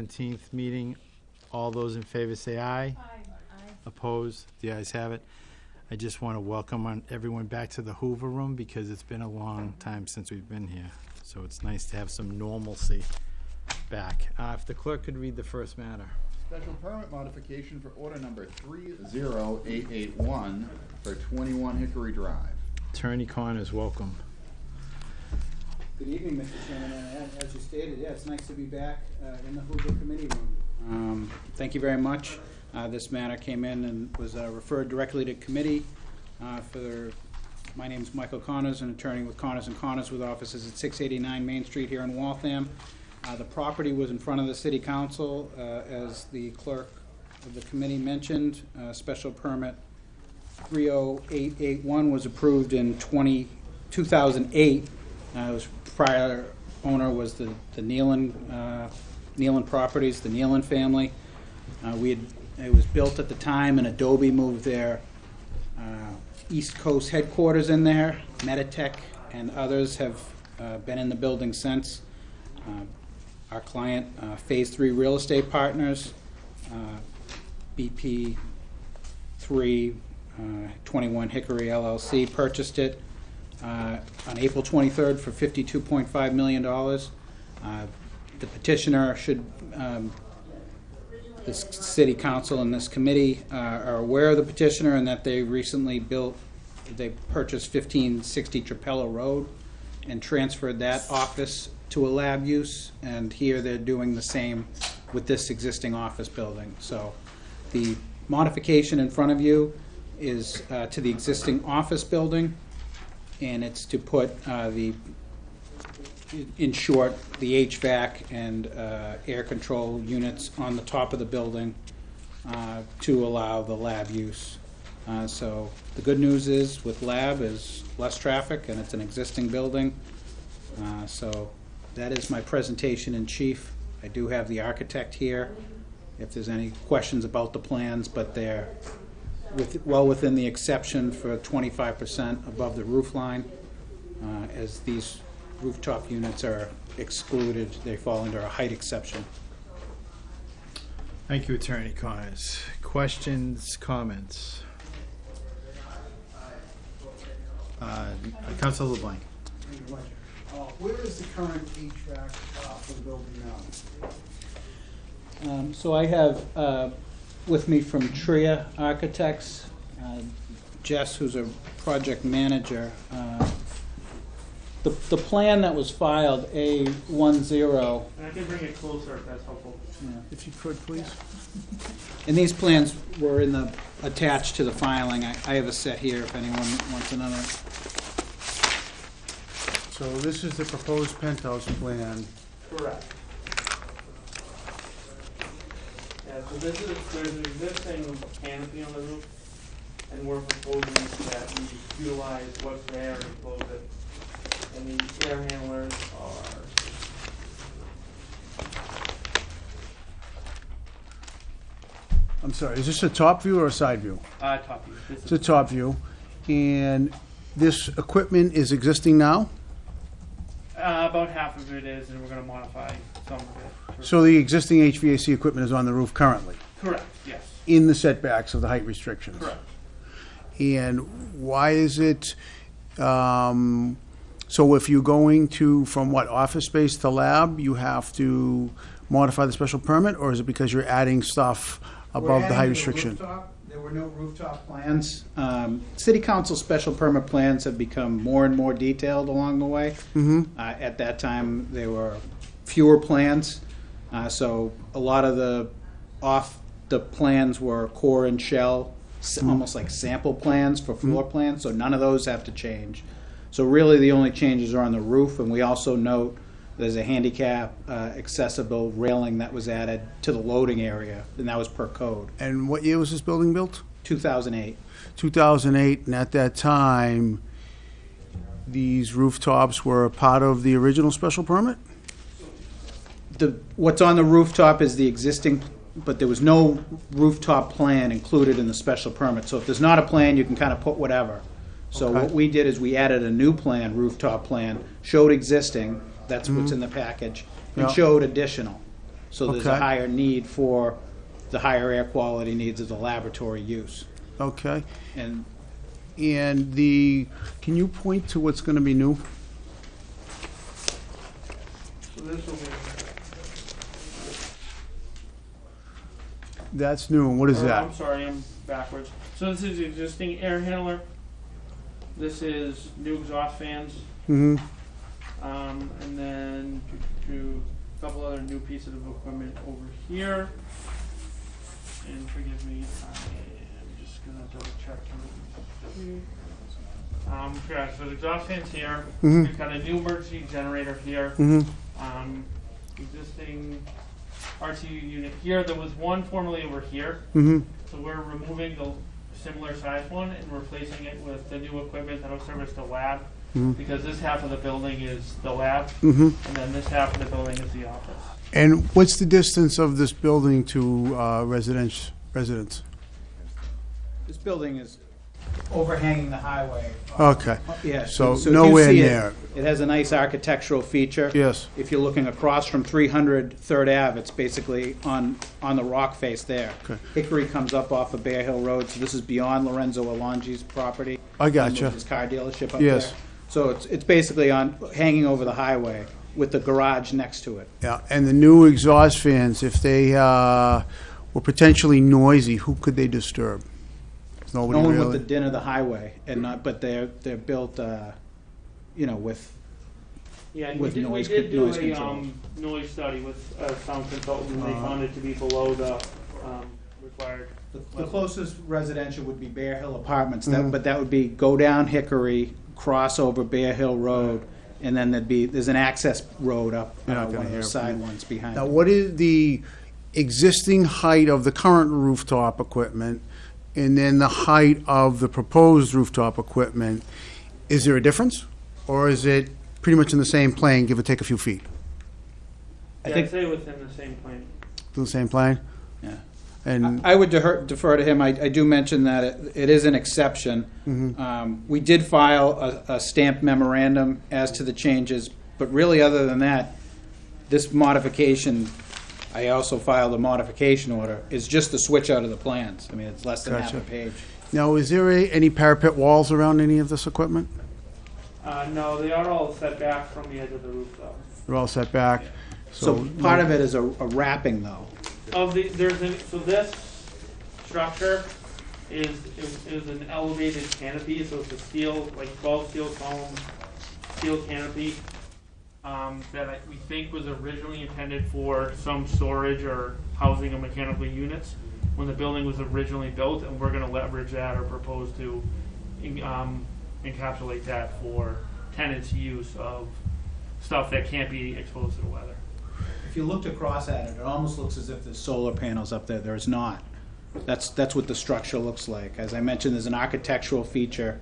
Seventeenth meeting, all those in favor say aye. Opposed, the ayes have it. I just want to welcome on- everyone back to the Hoover Room because it's been a long time since we've been here. So it's nice to have some normalcy back. Uh, If the clerk could read the first matter. Special permit modification for order number three zero eight eight one for twenty-one Hickory Drive. Attorney Connors, welcome. Good evening, Mr. Chairman, as you stated, yeah, it's nice to be back uh, in the Hoover Committee Room. Um, Thank you very much. Uh, This matter came in and was uh, referred directly to committee uh, for, my name's Michael Connors, an attorney with Connors and Connors with offices at 689 Main Street here in Waltham. Uh, The property was in front of the city council, uh, as the clerk of the committee mentioned. Uh, Special permit 30881 was approved in 20, 2008. Uh, was prior owner was the, the Nealon, uh, Nealon Properties, the Nealon family. Uh, we had, it was built at the time and Adobe moved their, uh, East Coast headquarters in there. Meditech and others have, uh, been in the building since. Uh, Our client, uh, Phase Three Real Estate Partners, uh, BP three, uh, 21 Hickory LLC purchased it uh, on April 23rd for $52.5 million. Uh, The petitioner should, um, this city council and this committee uh, are aware of the petitioner and that they recently built, they purchased 1560 Trapello Road and transferred that office to a lab use, and here they're doing the same with this existing office building. So the modification in front of you is uh, to the existing office building, and it's to put uh, the, in short, the HVAC and uh, air control units on the top of the building uh, to allow the lab use. Uh, So the good news is with lab is less traffic and it's an existing building. Uh, So that is my presentation in chief. I do have the architect here if there's any questions about the plans, but they're with, well within the exception for twenty-five percent above the roof line. Uh, As these rooftop units are excluded, they fall under a height exception. Thank you, Attorney Connors. Questions, comments? Uh, Counsel LeBlanc. Uh, Where is the current HVAC uh, for the building now? Um, So I have uh, with me from Tria Architects, uh, Jess, who's a project manager. uh, The, the plan that was filed, A10, And I can bring it closer if that's helpful. If you could, please. and these plans were in the, attached to the filing. I I have a set here if anyone wants another. So this is the proposed penthouse plan. Correct. So this is, there's an existing canopy on the roof, and we're proposing that we utilize what's there and close it. And the air handlers are, I'm sorry, is this a top view or a side view? uh, top view. This It's a is, top view. And this equipment is existing now? Uh, about half of it is, and we're gonna modify some of it. So the existing HVAC equipment is on the roof currently, Correct, yes, in the setbacks of the height restrictions? correct. And why is it, um, so if you're going to, from what, office space to lab, you have to modify the special permit? Or is it because you're adding stuff We're above the adding height to restriction? rooftop. Were no rooftop plans. Um, City council special permit plans have become more and more detailed along the way. Mm-hmm. Uh, At that time, there were fewer plans, uh, so a lot of the off, the plans were core and shell, s- almost like sample plans for floor plans, so none of those have to change. So really, the only changes are on the roof, and we also note there's a handicap uh, accessible railing that was added to the loading area, and that was per code, And what year was this building built? 2008. 2008, and at that time, these rooftops were a part of the original special permit? The, what's on the rooftop is the existing, but there was no rooftop plan included in the special permit. So if there's not a plan, you can kind of put whatever. So what we did is we added a new plan, rooftop plan, showed existing, that's what's in the package, and Yeah. showed additional. So there's a Okay. higher need for the higher air quality needs of the laboratory use. Okay. And And the, can you point to what's going to be new? So this will be, That's new, and what is or, that? I'm sorry, I'm backwards. So this is the existing air handler. This is new exhaust fans. Mm-hmm, Um, and then do, do a couple other new pieces of equipment over here. And forgive me, I am just gonna double check. something. Um, yeah, so the exhaust fans here. Mhm. We've got a new emergency generator here. mm-hmm, Um, existing RTU unit here. There was one formerly over here. mm-hmm. So we're removing the similar size one and replacing it with the new equipment that'll service the lab. Mhm. Because this half of the building is the lab, Mm-hmm. and then this half of the building is the office. And what's the distance of this building to uh, residence, residents? this building is overhanging the highway. Okay, Yeah. so if you nowhere see it, near. It has a nice architectural feature. yes, If you're looking across from 300 Third Ave, it's basically on, on the rock face there. Okay. Hickory comes up off of Bear Hill Road, so this is beyond Lorenzo Alongi's property. I gotcha. His car dealership up Yes. There. So it's, it's basically on, hanging over the highway with the garage next to it. Yeah, and the new exhaust fans, if they uh, were potentially noisy, who could they disturb? Nobody No Nobody one with the din of the highway and not, but they're, they're built, uh, you know, with, Yeah, and we With did, we noise did con- do noise a, control. um, noise study with a sound consultant, and they Uh-huh. found it to be below the, um, required. The closest residential would be Bear Hill Apartments, that, but that would be go down Hickory, cross over Bear Hill Road, and then there'd be, there's an access road up, You're uh, not one gonna of hear those from side me. ones behind. Now, it. what is the existing height of the current rooftop equipment, and then the height of the proposed rooftop equipment? Is there a difference, or is it pretty much in the same plane, give or take a few feet? I Yeah, think- I'd say within the same plane. The same plane? Yeah. And, I would defer, defer to him, I, I do mention that it, it is an exception. Mhm. Um, we did file a, a stamped memorandum as to the changes, but really, other than that, this modification, I also filed a modification order, is just the switch out of the plans. I mean, it's less than half a Gotcha. page. now, is there a- any parapet walls around any of this equipment? Uh, no, they are all set back from the edge of the roof though. They're all set back? So part of it is a, a wrapping though. Of the, there's an, so this structure is, is, is an elevated canopy, so it's a steel, like twelve steel column, steel canopy. Um, that I, we think was originally intended for some storage or housing of mechanical units when the building was originally built, and we're gonna leverage that or propose to, um, encapsulate that for tenants' use of stuff that can't be exposed to the weather. If you looked across at it, it almost looks as if there's solar panels up there. There is not. That's, that's what the structure looks like. As I mentioned, there's an architectural feature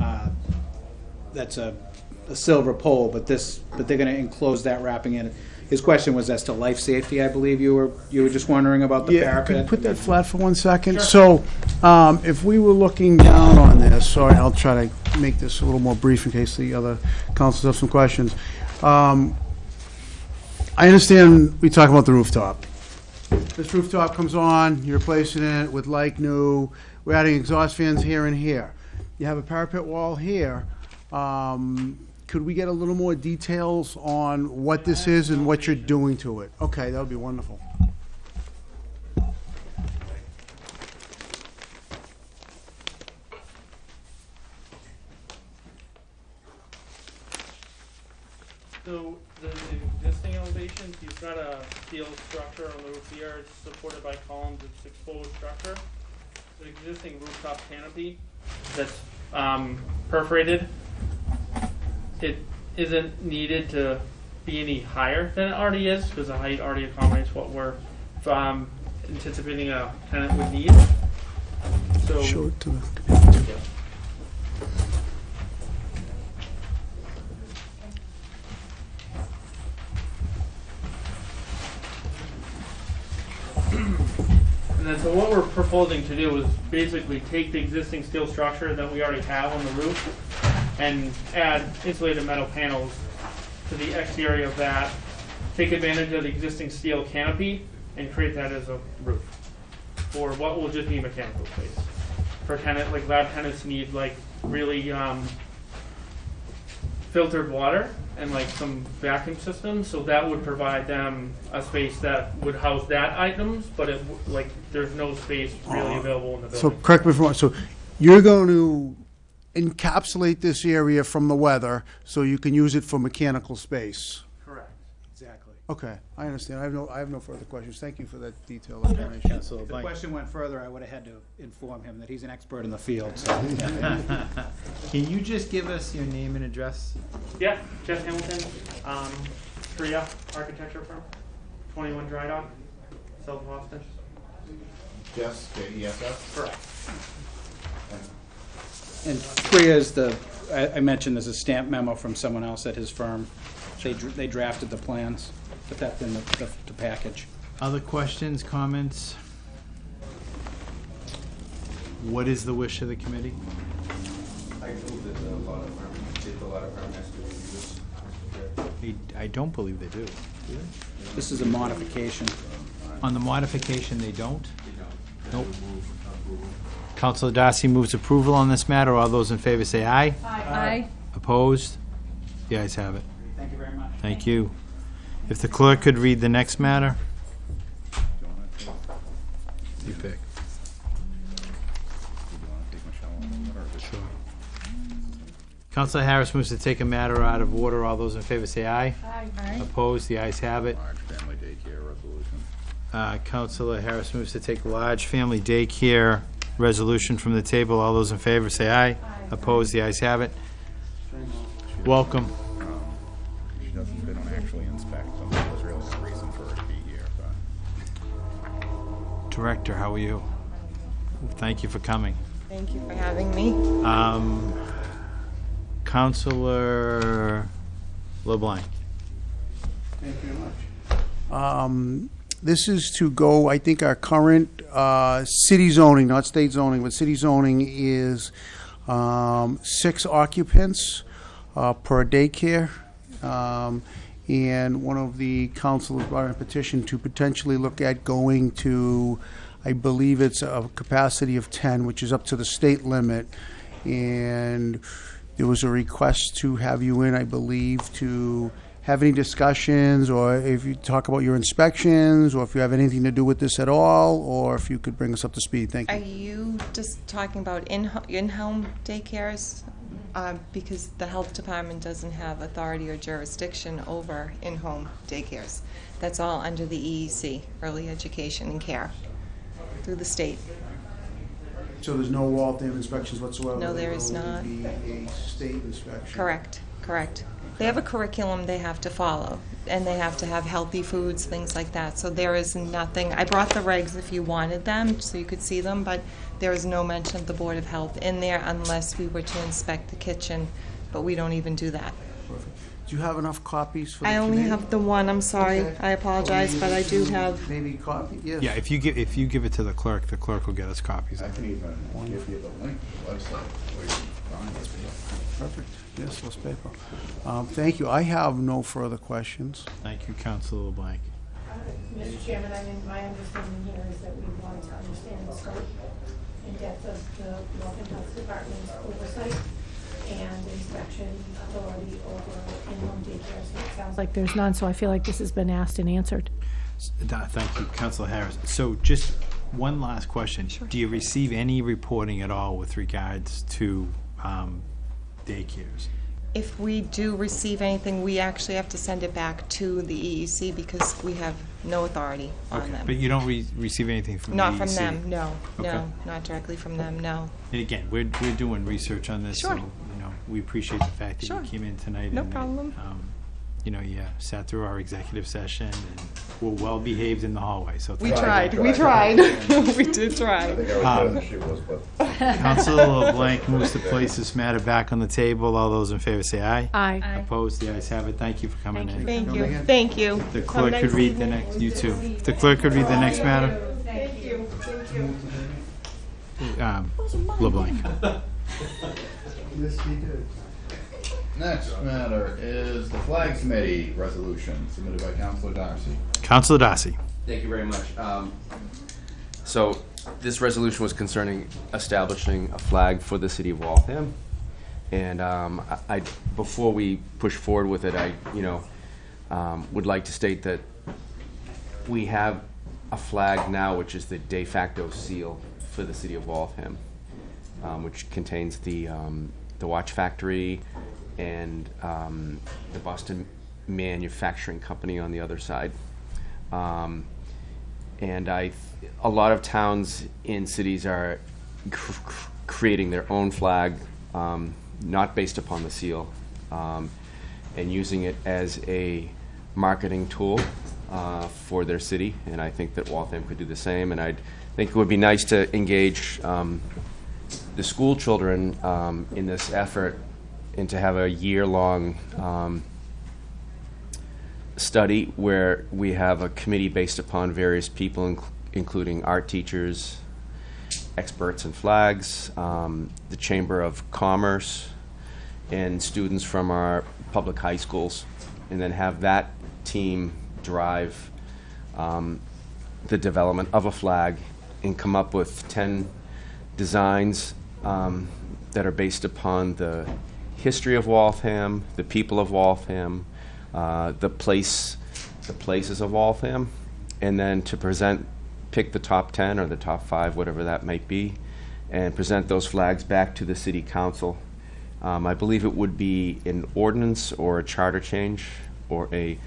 uh, that's a, a silver pole, but this, but they're gonna enclose that wrapping in it. His question was as to life safety, I believe you were, you were just wondering about the Yeah, could you parapet. put that flat for one second? So, um, if we were looking down on this, sorry, I'll try to make this a little more brief in case the other councils have some questions. Um, I understand we talk about the rooftop. This rooftop comes on, you're replacing it with like new, we're adding exhaust fans here and here. You have a parapet wall here. Um, could we get a little more details on what this is and what you're doing to it? Okay, that would be wonderful. So existing elevations, you've got a steel structure on the roof here, it's supported by columns, it's exposed structure. The existing rooftop canopy that's um, perforated, it isn't needed to be any higher than it already is, because the height already accommodates what we're um, anticipating a tenant would need. So. Show it to the. Yeah. And then, so what we're proposing to do is basically take the existing steel structure that we already have on the roof and add insulated metal panels to the exterior of that take advantage of the existing steel canopy and create that as a roof for what will just be mechanical space. For tenant, like lab tenants need like really um, filtered water and like some vacuum systems, so that would provide them a space that would house that items, but it w- like there's no space really available in the So building. correct me if I'm wrong, so you're going to encapsulate this area from the weather so you can use it for mechanical space? Correct. Exactly. Okay, I understand. I have no, I have no further questions. Thank you for that detailed information. Councilor If the Blank. question went further, I would have had to inform him that he's an expert in the field, so. Can you just give us your name and address? Yeah, Jeff Hamilton, um, Korea Architecture Firm, 21 Dry Dock, South Boston. Jess, J-E-S-S? Correct. And Priya is the, I, I mentioned there's a stamp memo from someone else at his firm. They, dr- they drafted the plans, but that's in the, the, the package. Other questions, comments? What is the wish of the committee? I move that the law department, did the law department has to review this. I, I don't believe they do. This is a modification. On the modification, they don't? Nope. Councilor Darcy moves approval on this matter. All those in favor say aye. Aye. Opposed? The ayes have it. Thank you very much. Thank you. If the clerk could read the next matter? You pick. Sure. Councilor Harris moves to take a matter out of order. All those in favor say aye. Aye. Opposed? The ayes have it. Large family daycare resolution. Uh, Councilor Harris moves to take large family daycare resolution from the table. All those in favor say aye. Opposed? The ayes have it. Welcome. Director, how are you? Thank you for coming. Thank you for having me. Um, Counselor LeBlanc. Thank you very much. Um, This is to go, I think our current uh, city zoning, not state zoning, but city zoning is um, six occupants uh, per daycare. Um, And one of the councilors brought in a petition to potentially look at going to, I believe it's a capacity of 10, which is up to the state limit. And there was a request to have you in, I believe, to have any discussions, or if you talk about your inspections, or if you have anything to do with this at all, or if you could bring us up to speed. Thank you. Are you. just talking about in- in-home daycares? Uh, Because the health department doesn't have authority or jurisdiction over in-home daycares. That's all under the EEC, Early Education and Care, through the state. So there's no Waltham inspections whatsoever? No, there is not. be a state inspection? Correct, correct. They have a curriculum they have to follow, and they have to have healthy foods, things like that. So there is nothing, I brought the regs if you wanted them, so you could see them, but there is no mention of the Board of Health in there unless we were to inspect the kitchen, but we don't even do that. Perfect. Do you have enough copies for the I only committee? have the one, I'm sorry, Okay. I apologize, but I do have, Maybe copy, yes. Yeah, if you give, if you give it to the clerk, the clerk will get us copies. I can even give you the link to the website where you can find this. Perfect, yes, less paper. Um, Thank you. I have no further questions. Thank you, Counselor LeBlanc. Mr. Chairman, I mean, my understanding here is that we want to understand the scope and depth of the Waltham Health Department's oversight and inspection authority over in-home daycare. So it sounds like there's none, so I feel like this has been asked and answered. S- da- Thank you, Counselor Harris. So just one last question. Do you receive any reporting at all with regards to um, daycares? if we do receive anything, we actually have to send it back to the EEC because we have no authority on Okay, them. But you don't re- receive anything from the Not from EEC? them, no, Okay. no, not directly from them, no. And again, we're, we're doing research on this, so, Sure. you know, we appreciate the fact that you came in tonight. No and, problem. um, You know, you sat through our executive session and were well-behaved in the hallway, so We thank tried, we tried, we did try. I think I was better than she was, but. Counselor LeBlanc moves to place this matter back on the table. All those in favor say aye. Aye. Opposed? The ayes have it. Thank you for coming in. Thank you, thank you. The Have a clerk could nice read the next, you too. If The clerk could read the next matter. Thank you, thank you. Um, LeBlanc. Yes, he did. Next matter is the Flag Committee resolution submitted by Councilor Darcy. Counselor Darcy. Thank you very much. Um, So, this resolution was concerning establishing a flag for the city of Waltham. And um, I, I- before we push forward with it, I, you know, um, would like to state that we have a flag now, which is the de facto seal for the city of Waltham, um, which contains the, um, the watch factory and um, the Boston Manufacturing Company on the other side. Um, and I, a lot of towns and cities are cr- cr- creating their own flag, um, not based upon the seal, um, and using it as a marketing tool uh, for their city. And I think that Waltham could do the same. And I think it would be nice to engage um, the school children um, in this effort and to have a year-long um, study where we have a committee based upon various people, inc- including art teachers, experts in flags, um, the Chamber of Commerce, and students from our public high schools, and then have that team drive um, the development of a flag and come up with 10 designs um, that are based upon the history of Waltham, the people of Waltham, uh, the place, the places of Waltham, and then to present, pick the top 10 or the top five, whatever that might be, and present those flags back to the city council. Um, I believe it would be an ordinance or a charter change or a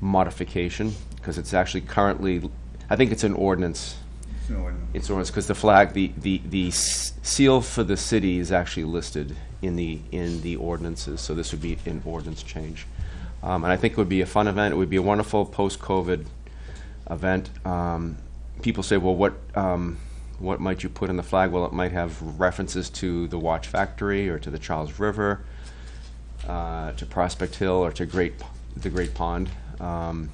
modification, because it's actually currently, I think it's an ordinance. It's an ordinance, because the flag, the, the, the s- seal for the city is actually listed in the, in the ordinances, so this would be an ordinance change. Um, and I think it would be a fun event, it would be a wonderful post-COVID event. Um, people say, well, what, um, what might you put in the flag? Well, it might have references to the watch factory, or to the Charles River, uh, to Prospect Hill, or to Great, the Great Pond. Um,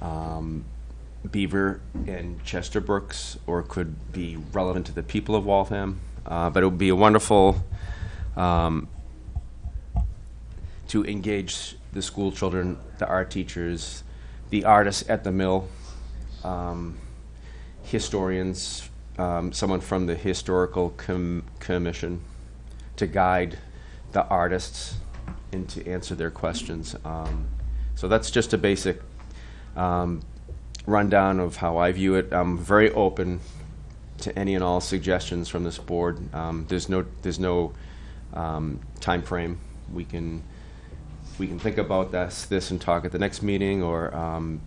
um, Beaver and Chester Brooks, or could be relevant to the people of Waltham. Uh, but it would be a wonderful um, to engage the school children, the art teachers, the artists at the mill, um, historians, um, someone from the historical com- commission to guide the artists and to answer their questions. Um, so that's just a basic um, rundown of how I view it. I'm very open to any and all suggestions from this board. Um, there's no there's no um, time frame. We can we can think about this this and talk at the next meeting, or um,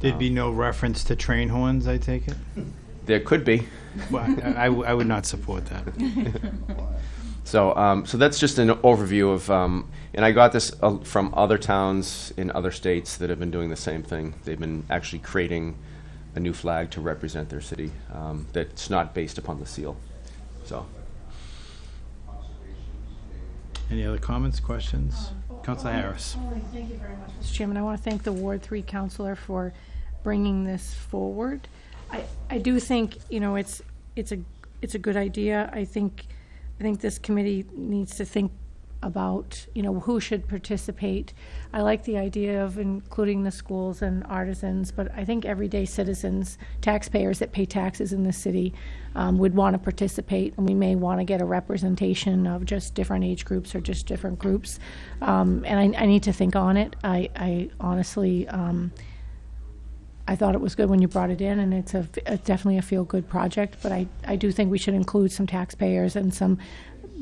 There'd be no reference to train horns, I take it? there could be. Well, I, I w- I would not support that. So, um, so that's just an overview of, um, and I got this uh, from other towns in other states that have been doing the same thing. They've been actually creating a new flag to represent their city um, that's not based upon the seal. So, Any other comments, questions? Counselor Harris. Thank you very much, Mr. Chairman. I want to thank the Ward Three councilor for bringing this forward. I, I do think, you know, it's, it's a, it's a good idea. I think, I think this committee needs to think about, you know, who should participate. I like the idea of including the schools and artisans, but I think everyday citizens, taxpayers that pay taxes in the city, um, would want to participate, and we may want to get a representation of just different age groups or just different groups. Um, and I, I need to think on it. I, I honestly, um, I thought it was good when you brought it in, and it's a, a definitely a feel-good project. But I, I do think we should include some taxpayers and some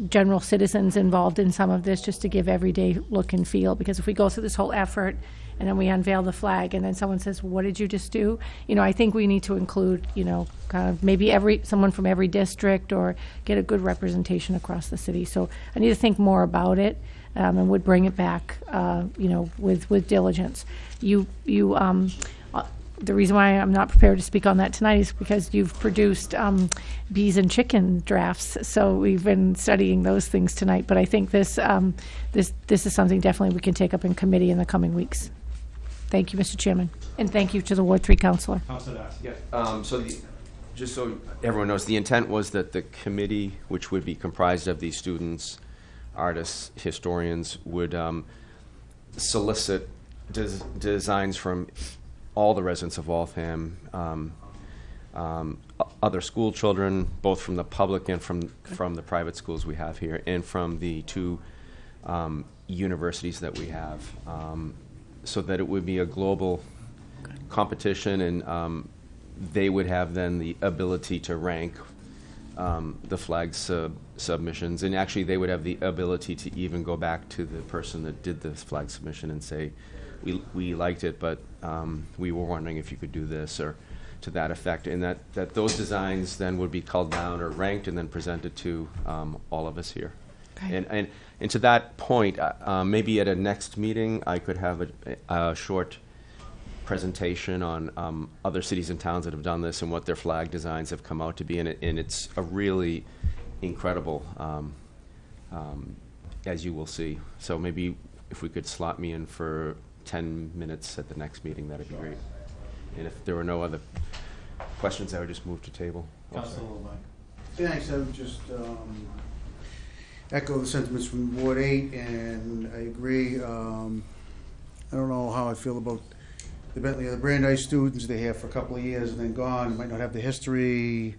general citizens involved in some of this, just to give everyday look and feel. Because if we go through this whole effort, and then we unveil the flag, and then someone says, "What did you just do?" You know, I think we need to include, you know, kind of maybe every someone from every district, or get a good representation across the city. So I need to think more about it, um, and would bring it back, uh, you know, with with diligence. You you um, the reason why I'm not prepared to speak on that tonight is because you've produced um, bees and chicken drafts. So we've been studying those things tonight. But I think this um, this this is something definitely we can take up in committee in the coming weeks. Thank you, Mr. Chairman, and thank you to the Ward Three Councilor. Counselor Darcy. yeah. Um, so, the, just so everyone knows, the intent was that the committee, which would be comprised of these students, artists, historians would um, solicit des- designs from all the residents of Waltham, um, um, other school children, both from the public and from, from the private schools we have here, and from the two um, universities that we have, um, so that it would be a global competition, and um, they would have then the ability to rank um, the flag sub- submissions, and actually they would have the ability to even go back to the person that did the flag submission and say, we, we liked it, but um, we were wondering if you could do this, or to that effect, and that, that those designs then would be called down or ranked and then presented to um, all of us here. Okay. And, and, and to that point, uh, uh, maybe at a next meeting, I could have a, a short presentation on um, other cities and towns that have done this and what their flag designs have come out to be, and, it, and it's a really incredible, um, um, as you will see. So maybe if we could slot me in for 10 minutes at the next meeting, that'd be great. And if there were no other questions, I would just move to table. Thanks, I would just um, echo the sentiments from Ward Eight, and I agree. um, I don't know how I feel about the Bentley or the Brandeis students. They're here for a couple of years and then gone, might not have the history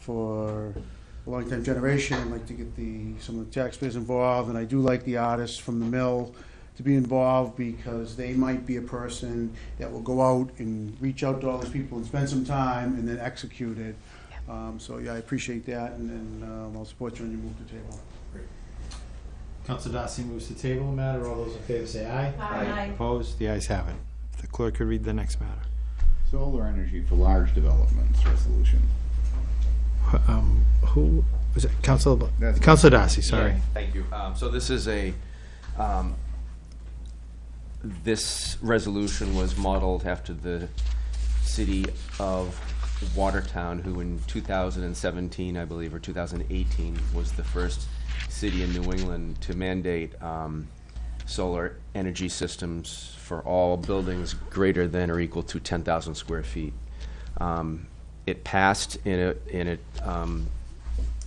for a long-time generation. I'd like to get the, some of the taxpayers involved, and I do like the artists from the mill to be involved because they might be a person that will go out and reach out to all those people and spend some time and then execute it. Um, so, yeah, I appreciate that, and then, um, I'll support you when you move to table. Council Darcy moves to table the matter. All those in favor say aye. Aye. Opposed? The ayes have it. If the clerk could read the next matter. Solar energy for large developments resolution. Um, who, was it Council, That's- Council Darcy, sorry. Yeah, Thank you. Um, So this is a, um, this resolution was modeled after the city of Watertown, who in 2017, I believe, or 2018, was the first city in New England to mandate um, solar energy systems for all buildings greater than or equal to 10,000 square feet. Um, It passed in a, in um,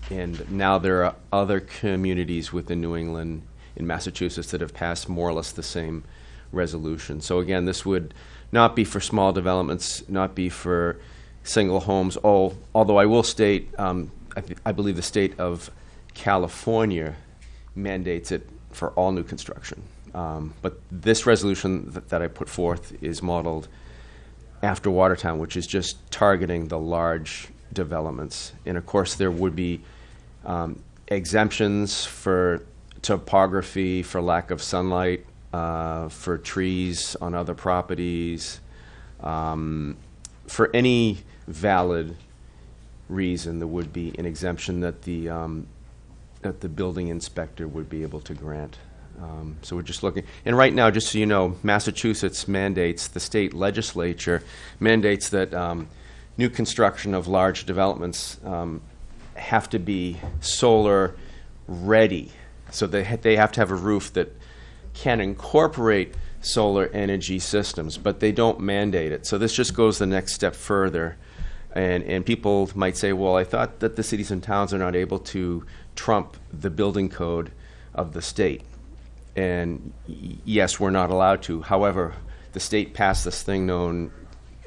and now there are other communities within New England, in Massachusetts, that have passed more or less the same resolution. So again, this would not be for small developments, not be for single homes, al- although I will state, um, I, I believe the state of California mandates it for all new construction. Um, but this resolution that, that I put forth is modeled after Watertown, which is just targeting the large developments. And of course, there would be um, exemptions for topography, for lack of sunlight, uh, for trees on other properties, um, for any valid reason, there would be an exemption that the um, that the building inspector would be able to grant. Um, so we're just looking, and right now, just so you know, Massachusetts mandates, the state legislature mandates that um, new construction of large developments um, have to be solar ready. So they, ha- they have to have a roof that can incorporate solar energy systems, but they don't mandate it. So this just goes the next step further. And, and people might say, well, I thought that the cities and towns are not able to trump the building code of the state. And yes, we're not allowed to. However, the state passed this thing known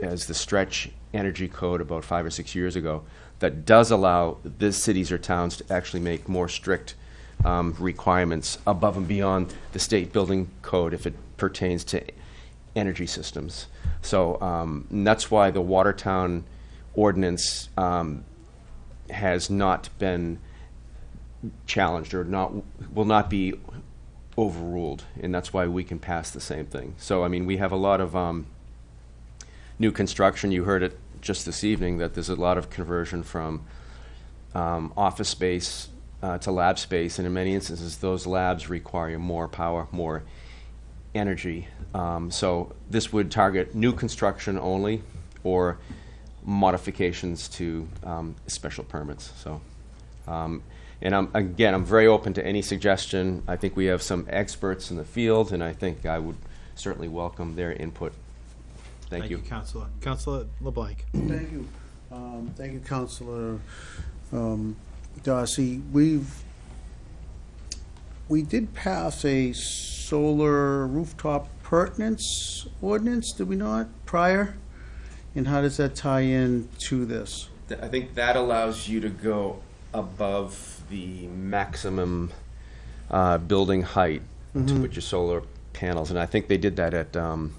as the Stretch Energy Code about five or six years ago that does allow the cities or towns to actually make more strict um, requirements above and beyond the state building code if it pertains to energy systems. So um, that's why the Watertown ordinance um, has not been challenged or not will not be overruled, and that's why we can pass the same thing. So I mean, we have a lot of um, new construction. You heard it just this evening that there's a lot of conversion from um, office space uh, to lab space, and in many instances, those labs require more power, more energy. Um, so this would target new construction only, or modifications to um, special permits. So. Um, and I'm, again, I'm very open to any suggestion. I think we have some experts in the field, and I think I would certainly welcome their input. Thank you. Councilor. Councilor LeBlanc. Thank you. Um, Thank you, Counselor um, Darcy. We've, we did pass a solar rooftop pertinence ordinance, did we not, prior? And how does that tie in to this? Th- I think that allows you to go above the maximum uh, building height to put your solar panels, and I think they did that at um,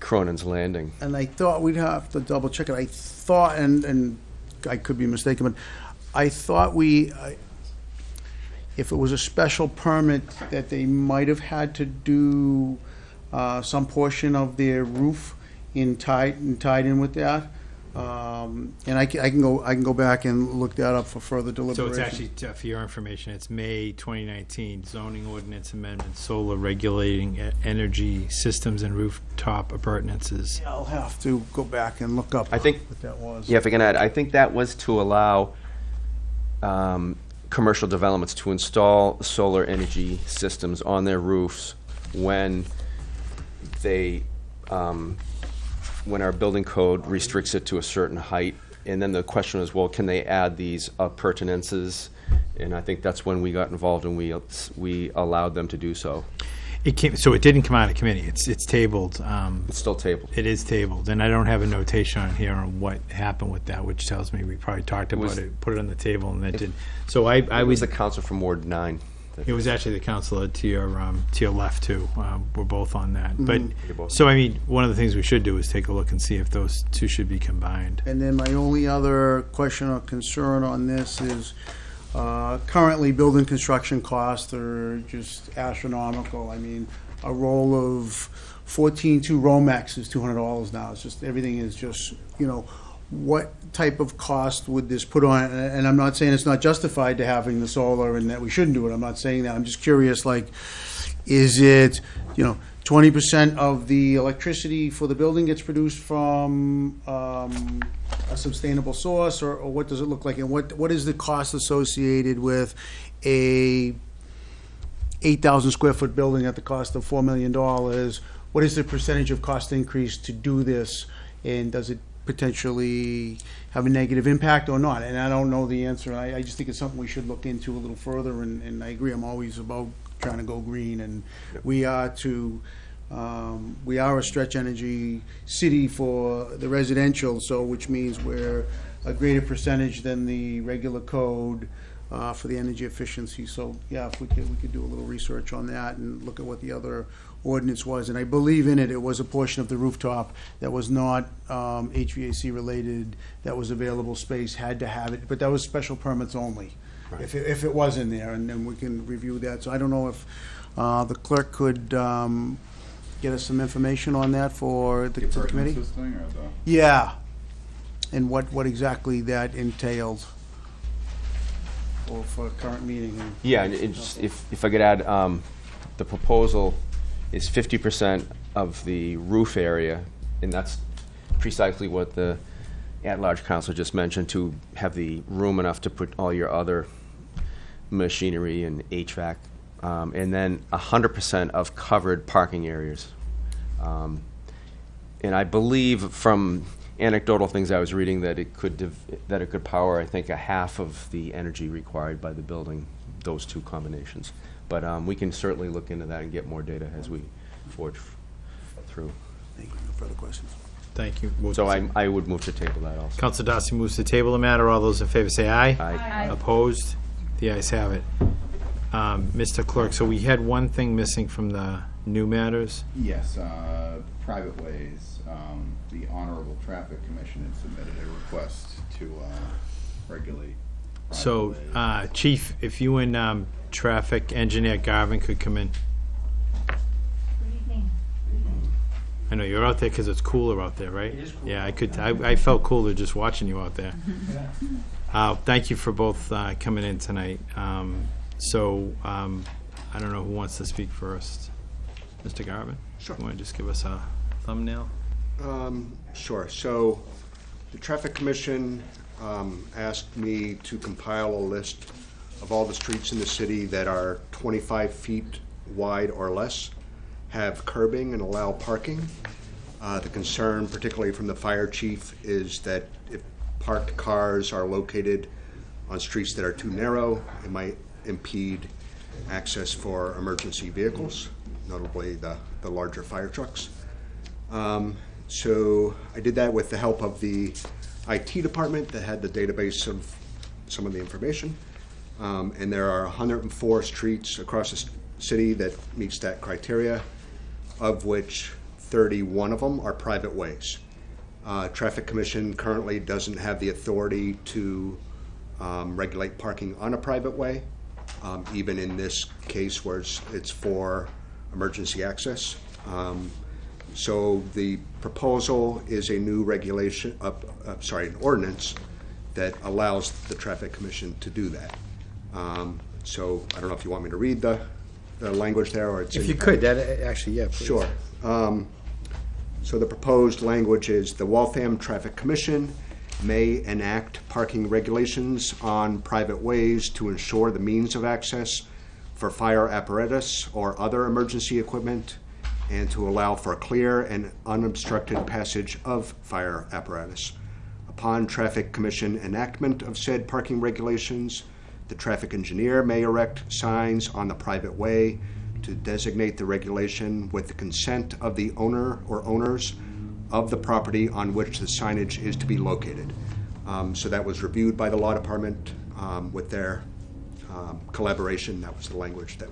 Cronin's Landing. And I thought we'd have to double check it. I thought, and, and I could be mistaken, but I thought we, I- if it was a special permit, that they might have had to do uh, some portion of their roof in tied, and tied in with that. Um, And I can, I can go, I can go back and look that up for further So deliberation. it's actually, uh, for your information, it's May 2019 zoning ordinance amendment, solar regulating e- energy systems and rooftop appurtenances. I'll have to go back and look up I think- what that was. Yeah, if I can add, I think that was to allow um, commercial developments to install solar energy systems on their roofs when they, um, when our building code restricts it to a certain height. And then the question is, well, can they add these appurtenances? And I think that's when we got involved and we, we allowed them to do so. It came, so it didn't come out of committee, it's, it's tabled. um, It's still tabled. It is tabled, and I don't have a notation on here on what happened with that, which tells me we probably talked was- about it, put it on the table, and that didn't. So I, I It was was, the council from Ward Nine. that- it was actually the counselor to your, um, to your left too. Um, We're both on that. But, You're both. so I mean, one of the things we should do is take a look and see if those two should be combined. And then my only other question or concern on this is, uh, currently, building construction costs are just astronomical. I mean, a roll of fourteen-two Romex is two hundred dollars now. It's just, everything is just, you know, what type of cost would this put on? And and I'm not saying it's not justified to having the solar and that we shouldn't do it. I'm not saying that. I'm just curious, like, is it, you know, twenty percent of the electricity for the building gets produced from um, a sustainable source, or, or what does it look like? And what, what is the cost associated with a eight thousand square foot building at the cost of four million dollars? What is the percentage of cost increase to do this? And does it potentially have a negative impact or not? And I don't know the answer. I, I just think it's something we should look into a little further, and, and I agree, I'm always about trying to go green, and we are to, um, we are a stretch energy city for the residential, so, which means we're a greater percentage than the regular code, uh, for the energy efficiency. So, yeah, if we could, we could do a little research on that and look at what the other ordinance was. And I believe in it, it was a portion of the rooftop that was not um, HVAC related, that was available space, had to have it, but that was special permits only. If, it- if it was in there, and then we can review that. So I don't know if uh, the clerk could um, get us some information on that for the The to the committee? appurtenances thing or the? Yeah, and what, what exactly that entailed for, for a current meeting. and- Yeah, and it's, if, if I could add, um, the proposal is fifty percent of the roof area, and that's precisely what the at-large council just mentioned, to have the room enough to put all your other machinery and HVAC, um, and then hundred percent of covered parking areas. Um, And I believe from anecdotal things I was reading that it could, div- that it could power, I think, a half of the energy required by the building, those two combinations. But um, we can certainly look into that and get more data as we forge through. Thank you, no further questions. Thank you. Move So I, I would move to table that also. Counselor Darcy moves to table the matter. All those in favor say aye. Aye. Opposed? The ayes have it. Um, Mr. Clerk, so we had one thing missing from the new matters. Yes, uh, private ways. Um, The Honorable Traffic Commission had submitted a request to uh, regulate. private So, ways. uh, Chief, if you and um, Traffic Engineer Garvin could come in. I know, you're out there because it's cooler out there, right? It is cooler. Yeah, I could, I I felt cooler just watching you out there. Uh, Thank you for both uh, coming in tonight. Um, So, um, I don't know who wants to speak first. Mr. Garvin? Sure. You want to just give us a thumbnail? Um, Sure. So the Traffic Commission um, asked me to compile a list of all the streets in the city that are 25 feet wide or less, have curbing and allow parking. Uh, The concern, particularly from the fire chief, is that if parked cars are located on streets that are too narrow, it might impede access for emergency vehicles, notably the, the larger fire trucks. Um, So I did that with the help of the IT department that had the database of some of the information. Um, And there are 104 streets across the city that meets that criteria, of which 31 of them are private ways. Uh, Traffic Commission currently doesn't have the authority to um, regulate parking on a private way, um, even in this case where it's, it's for emergency access. Um, So the proposal is a new regulation, uh, uh, sorry, an ordinance that allows the Traffic Commission to do that. Um, So I don't know if you want me to read the, the language there, or it's. If in you could, that, actually, yeah, please. Sure. Um, So the proposed language is, "The Waltham Traffic Commission may enact parking regulations on private ways to ensure the means of access for fire apparatus or other emergency equipment, and to allow for clear and unobstructed passage of fire apparatus. Upon Traffic Commission enactment of said parking regulations, the traffic engineer may erect signs on the private way to designate the regulation with the consent of the owner or owners of the property on which the signage is to be located. Um, So that was reviewed by the law department um, with their um, collaboration. That was the language that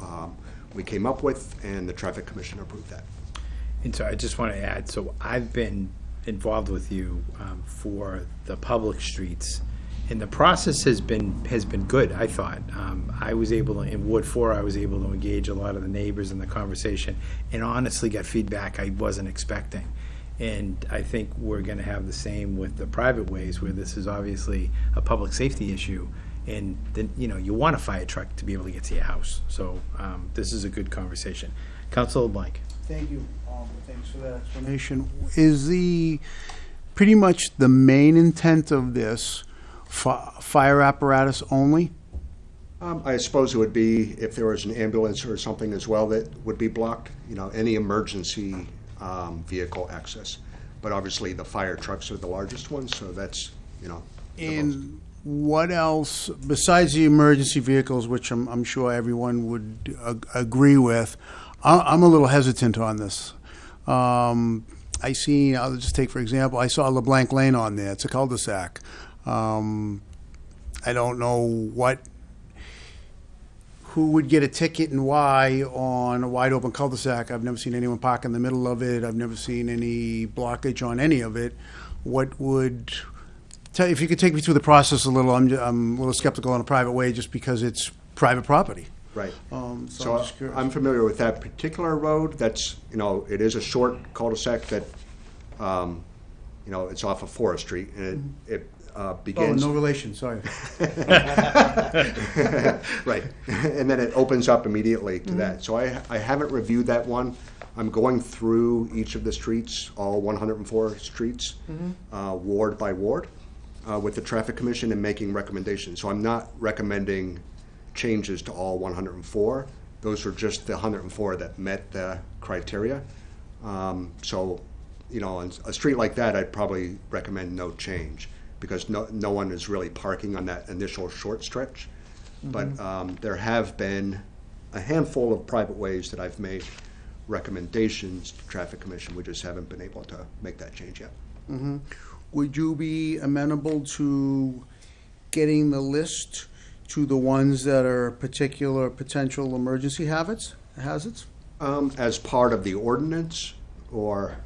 um, we came up with, and the Traffic Commission approved that. And so I just want to add, so I've been involved with you um, for the public streets, and the process has been, has been good, I thought. Um, I was able to, in Ward Four, I was able to engage a lot of the neighbors in the conversation, and honestly got feedback I wasn't expecting. And I think we're going to have the same with the private ways, where this is obviously a public safety issue, and then, you know, you want a fire truck to be able to get to your house. So um, this is a good conversation. Council LeBlanc. Thank you, um, thanks for that explanation. Is the, pretty much the main intent of this fi- fire apparatus only? Um, I suppose it would be if there was an ambulance or something as well that would be blocked, you know, any emergency um, vehicle access. But obviously, the fire trucks are the largest ones, so that's, you know. the most- And what else, besides the emergency vehicles, which I'm, I'm sure everyone would ag- agree with, I, I'm a little hesitant on this. Um, I see, I'll just take for example, I saw LeBlanc Lane on there, it's a cul-de-sac. Um, I don't know what, who would get a ticket and why on a wide-open cul-de-sac. I've never seen anyone park in the middle of it, I've never seen any blockage on any of it. What would, Tell, if you could take me through the process a little, I'm, I'm a little skeptical on a private way just because it's private property. Right. Um, so So I'm just curious. I'm familiar with that particular road. That's, you know, it is a short cul-de-sac that, um, you know, it's off of Forest Street, and it it uh, Oh, begins. no relation, sorry. Right, and then it opens up immediately Mm-hmm. to that. So I, I haven't reviewed that one. I'm going through each of the streets, all 104 streets, Mm-hmm. uh, ward by ward, uh, with the Traffic Commission and making recommendations. So I'm not recommending changes to all 104. Those are just the 104 that met the criteria. Um, So, you know, on a street like that, I'd probably recommend no change, because no, no one is really parking on that initial short stretch. But um, there have been a handful of private ways that I've made recommendations to Traffic Commission. We just haven't been able to make that change yet. Would you be amenable to getting the list to the ones that are particular potential emergency habits, hazards? Um, As part of the ordinance, or,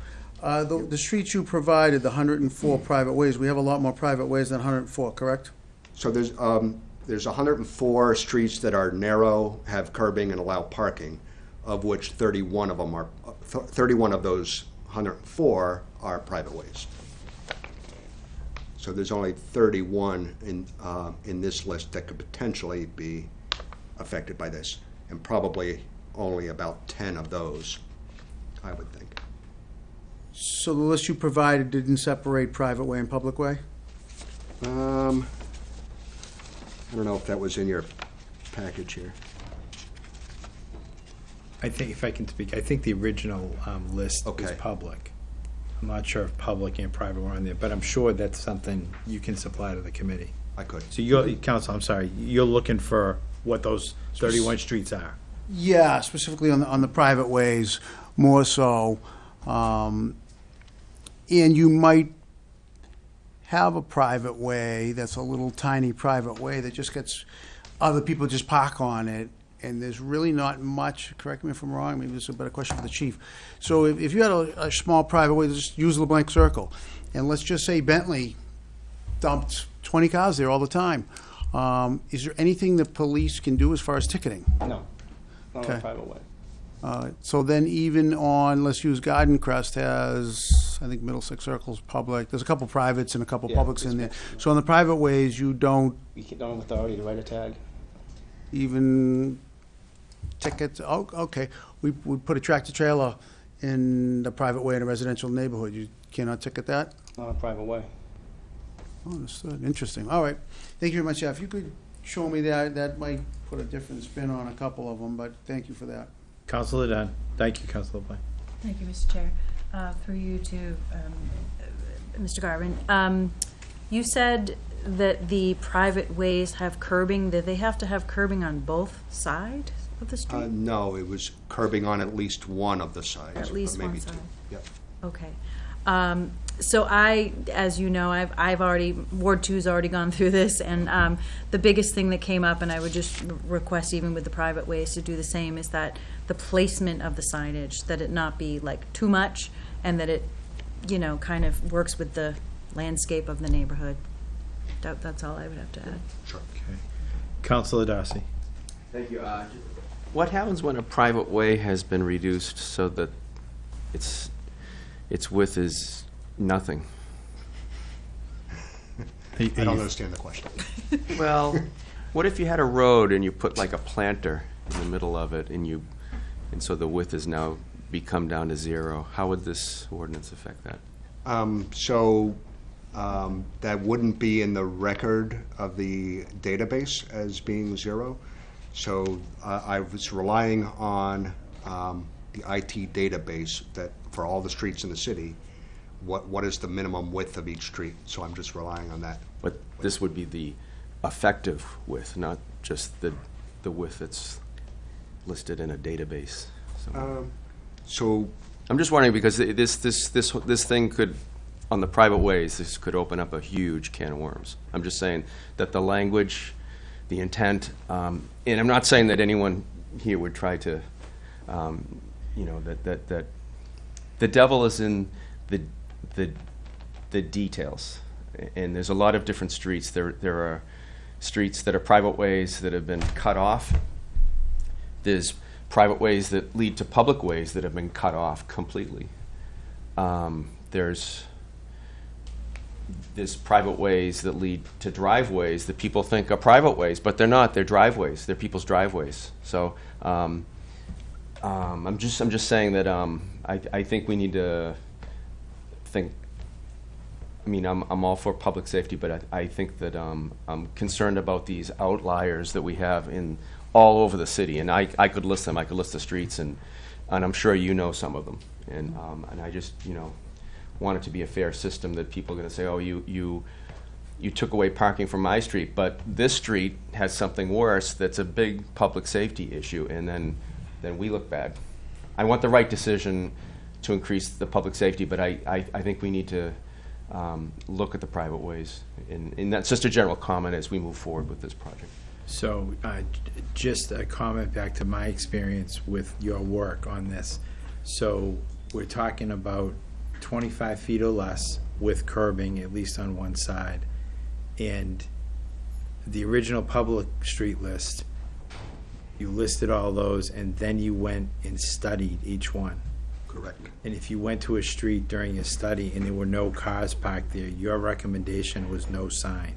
Uh, the, the streets you provided, the hundred and four private ways, we have a lot more private ways than hundred and four, correct? so there's, um, there's 104 streets that are narrow, have curbing and allow parking, of which 31 of them are, uh, 31 of those 104 are private ways. So there's only 31 in, uh, in this list that could potentially be affected by this, and probably only about 10 of those, I would think. So the list you provided didn't separate private way and public way? Um, I don't know if that was in your package here. I think, if I can speak, I think the original um, list was Okay. public. I'm not sure if public and private were on there, but I'm sure that's something you can supply to the committee. I could. So you're, council, I'm sorry, you're looking for what those thirty-one streets are. Yeah, specifically on the, on the private ways, more so. Um, And you might have a private way that's a little tiny private way that just gets, other people just park on it, and there's really not much, correct me if I'm wrong, maybe this is a better question for the chief. So if, if you had a, a small private way, just use the blank circle, and let's just say Bentley dumped twenty cars there all the time. Um, is there anything the police can do as far as ticketing? No, not on Okay. a private way. Uh, So then even on, let's use Garden Crest has, I think Middlesex Circle's public, there's a couple privates and a couple Yeah, publics in there. So on the private ways, you don't You don't have authority to write a tag. even tickets, oh, okay. We would put a tractor trailer in the private way in a residential neighborhood, you cannot ticket that? Not a private way. Oh, Understood, interesting, all right. Thank you very much, Jeff. If you could show me that, that might put a different spin on a couple of them, but thank you for that. Counselor Dunn, thank you, Counselor LeBlanc. Thank you, Mr. Chair. Uh, Through you to um, uh, Mr. Garvin. Um, You said that the private ways have curbing, that they have to have curbing on both sides of the Uh, street? no, it was curbing on at least one of the sides. At least maybe one two. side. Yep. Okay. Um, So I, as you know, I've, I've already, Ward Two's already gone through this, and um, the biggest thing that came up, and I would just request even with the private ways to do the same, is that the placement of the signage, that it not be like too much, and that it, you know, kind of works with the landscape of the neighborhood. That, that's all I would have to add. Sure. Okay. Counselor Darcy. Thank you. Uh, What happens when a private way has been reduced so that its, its width is nothing? I don't understand the question. Well, what if you had a road and you put like a planter in the middle of it and you, and so the width has now become down to zero? How would this ordinance affect that? Um, so, um, that wouldn't be in the record of the database as being zero. So, uh, I was relying on, um, the IT database that, for all the streets in the city, what, what is the minimum width of each street? So I'm just relying on that. But this would be the effective width, not just the, the width that's listed in a database. So- Um, So, I'm just wondering, because th- this, this, this, this thing could, on the private ways, this could open up a huge can of worms. I'm just saying that the language, the intent, um, and I'm not saying that anyone here would try to, um, you know, that, that, that, the devil is in the, the, the details. And there's a lot of different streets. There, there are streets that are private ways that have been cut off. There's private ways that lead to public ways that have been cut off completely. Um, there's there's private ways that lead to driveways that people think are private ways, but they're not. They're driveways. They're people's driveways. So um, um, I'm just I'm just saying that um, I I think we need to think. I mean, I'm I'm all for public safety, but I, I think that um, I'm concerned about these outliers that we have in all over the city, and I I could list them. I could list the streets, and and I'm sure you know some of them, and um, and I just you know want it to be a fair system that people are going to say, oh, you you you took away parking from my street, but this street has something worse that's a big public safety issue, and then then we look bad. I want the right decision to increase the public safety, but I, I, I think we need to um, look at the private ways. And, and that's just a general comment as we move forward with this project. So, uh, j- just a comment back to my experience with your work on this. So, we're talking about twenty-five feet or less with curbing, at least on one side. And the original public street list, you listed all those, and then you went and studied each one. Correct. And if you went to a street during your study and there were no cars parked there, your recommendation was no sign.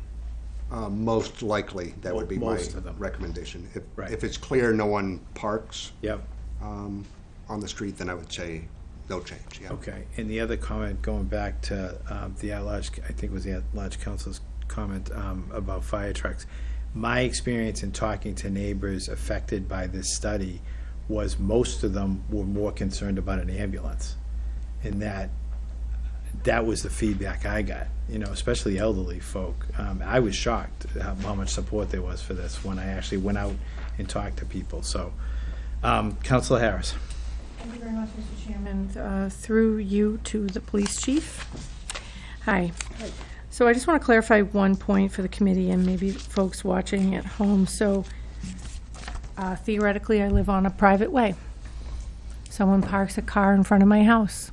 Uh, Most likely, that would be my Most of them. recommendation. If, Right. if it's clear no one parks Yep. um, on the street, then I would say no change, yeah. Okay, and the other comment, going back to um, the at-large, I think it was the at-large council's comment um, about fire trucks. My experience in talking to neighbors affected by this study was most of them were more concerned about an ambulance. And that that was the feedback I got, you know, especially elderly folk. Um, I was shocked how, how much support there was for this when I actually went out and talked to people, so. Um, Counselor Harris? Thank you very much, Mr. Chairman. Uh, Through you to the police chief. Hi. So I just want to clarify one point for the committee and maybe folks watching at home. So uh, theoretically, I live on a private way. Someone parks a car in front of my house.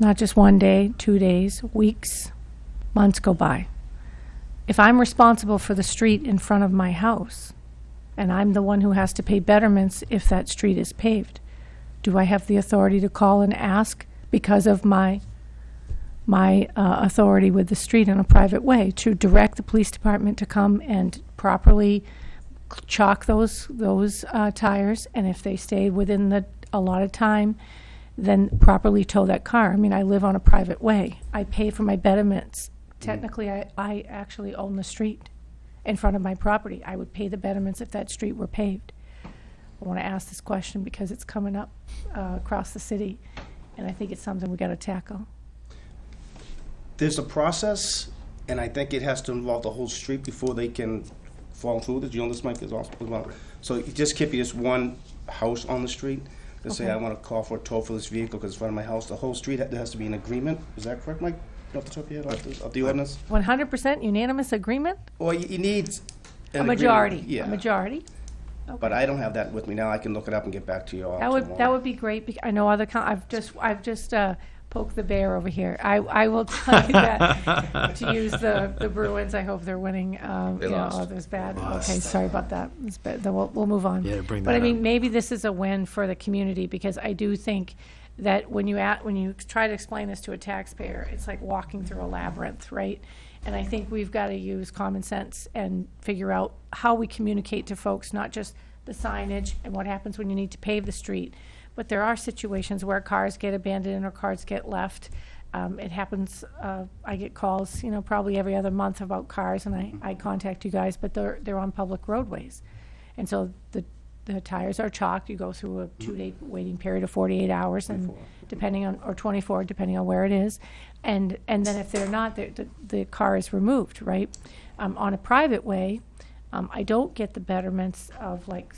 Not just one day, two days, weeks, months go by. If I'm responsible for the street in front of my house, and I'm the one who has to pay betterments if that street is paved, do I have the authority to call and ask because of my my uh, authority with the street in a private way to direct the police department to come and properly chalk those those uh, tires, and if they stay within the allotted time, then properly tow that car. I mean, I live on a private way. I pay for my betterments. Technically, I, I actually own the street in front of my property. I would pay the betterments if that street were paved. I want to ask this question because it's coming up uh, across the city, and I think it's something we got to tackle. There's a process, and I think it has to involve the whole street before they can follow through with it. You know, this mic is also, well, so it just can't be just one house on the street. To say, Okay. I want to call for a tow for this vehicle because it's in front of my house. The whole street, there has to be an agreement. Is that correct, Mike? Off the top of your head, off the- of the ordinance? One hundred percent unanimous agreement? Or you, you need. A agreement. majority, a Yeah. majority? But I don't have that with me now. I can look it up and get back to you all That would, that would be great, bec- I know other, coun- I've just, I've just uh, poked the bear over here. I, I will tell you that, to use the, the Bruins, I hope they're winning. um, They you know, lost. Oh, there's bad, okay, sorry about that. It's bad. Then we'll, we'll move on. Yeah, bring But I that mean, up. maybe this is a win for the community, because I do think that when you at, when you try to explain this to a taxpayer, it's like walking through a labyrinth, right? And I think we've got to use common sense and figure out how we communicate to folks, not just the signage and what happens when you need to pave the street. But there are situations where cars get abandoned or cars get left. Um, it happens, uh, I get calls, you know, probably every other month about cars and I, I contact you guys, but they're, they're on public roadways. And so the, the tires are chalked, you go through a two-day waiting period of forty-eight hours and depending on, or twenty-four, depending on where it is. And, and then if they're not, the, the, the car is removed, right? Um, on a private way, um, I don't get the betterments of like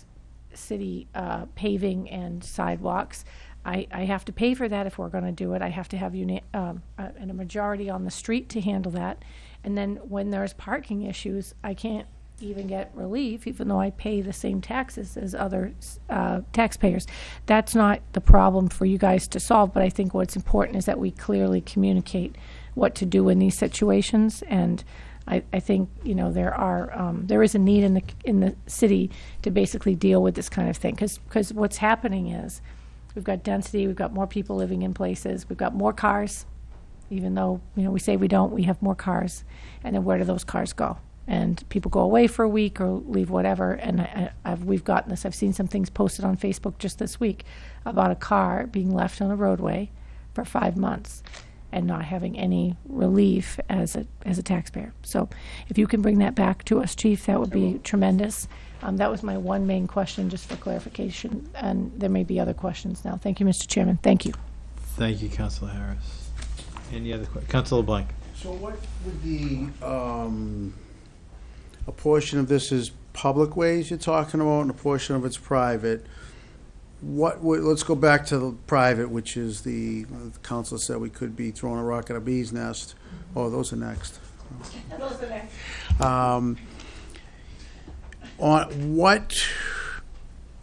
city uh, paving and sidewalks. I, I have to pay for that if we're gonna do it. I have to have uni- um, a- and a majority on the street to handle that. And then when there's parking issues, I can't even get relief, even though I pay the same taxes as other uh, taxpayers. That's not the problem for you guys to solve, but I think what's important is that we clearly communicate what to do in these situations. And I, I think, you know, there are, um, there is a need in the, in the city to basically deal with this kind of thing. Because, because what's happening is, we've got density, we've got more people living in places, we've got more cars, even though, you know, we say we don't, we have more cars. And then where do those cars go? And people go away for a week or leave whatever, and I, I've, we've gotten this, I've seen some things posted on Facebook just this week about a car being left on a roadway for five months and not having any relief as a, as a taxpayer. So if you can bring that back to us, chief, that would be tremendous. Um, that was my one main question, just for clarification, and there may be other questions now. Thank you, Mr. Chairman, thank you. Thank you, Counselor Harris. Any other que, Counselor LeBlanc? So what would the, um, a portion of this is public ways you're talking about and a portion of it's private? What would, let's go back to the private, which is the, uh, the council said we could be throwing a rock at a bee's nest. Oh, those are next. Those are Um, on what,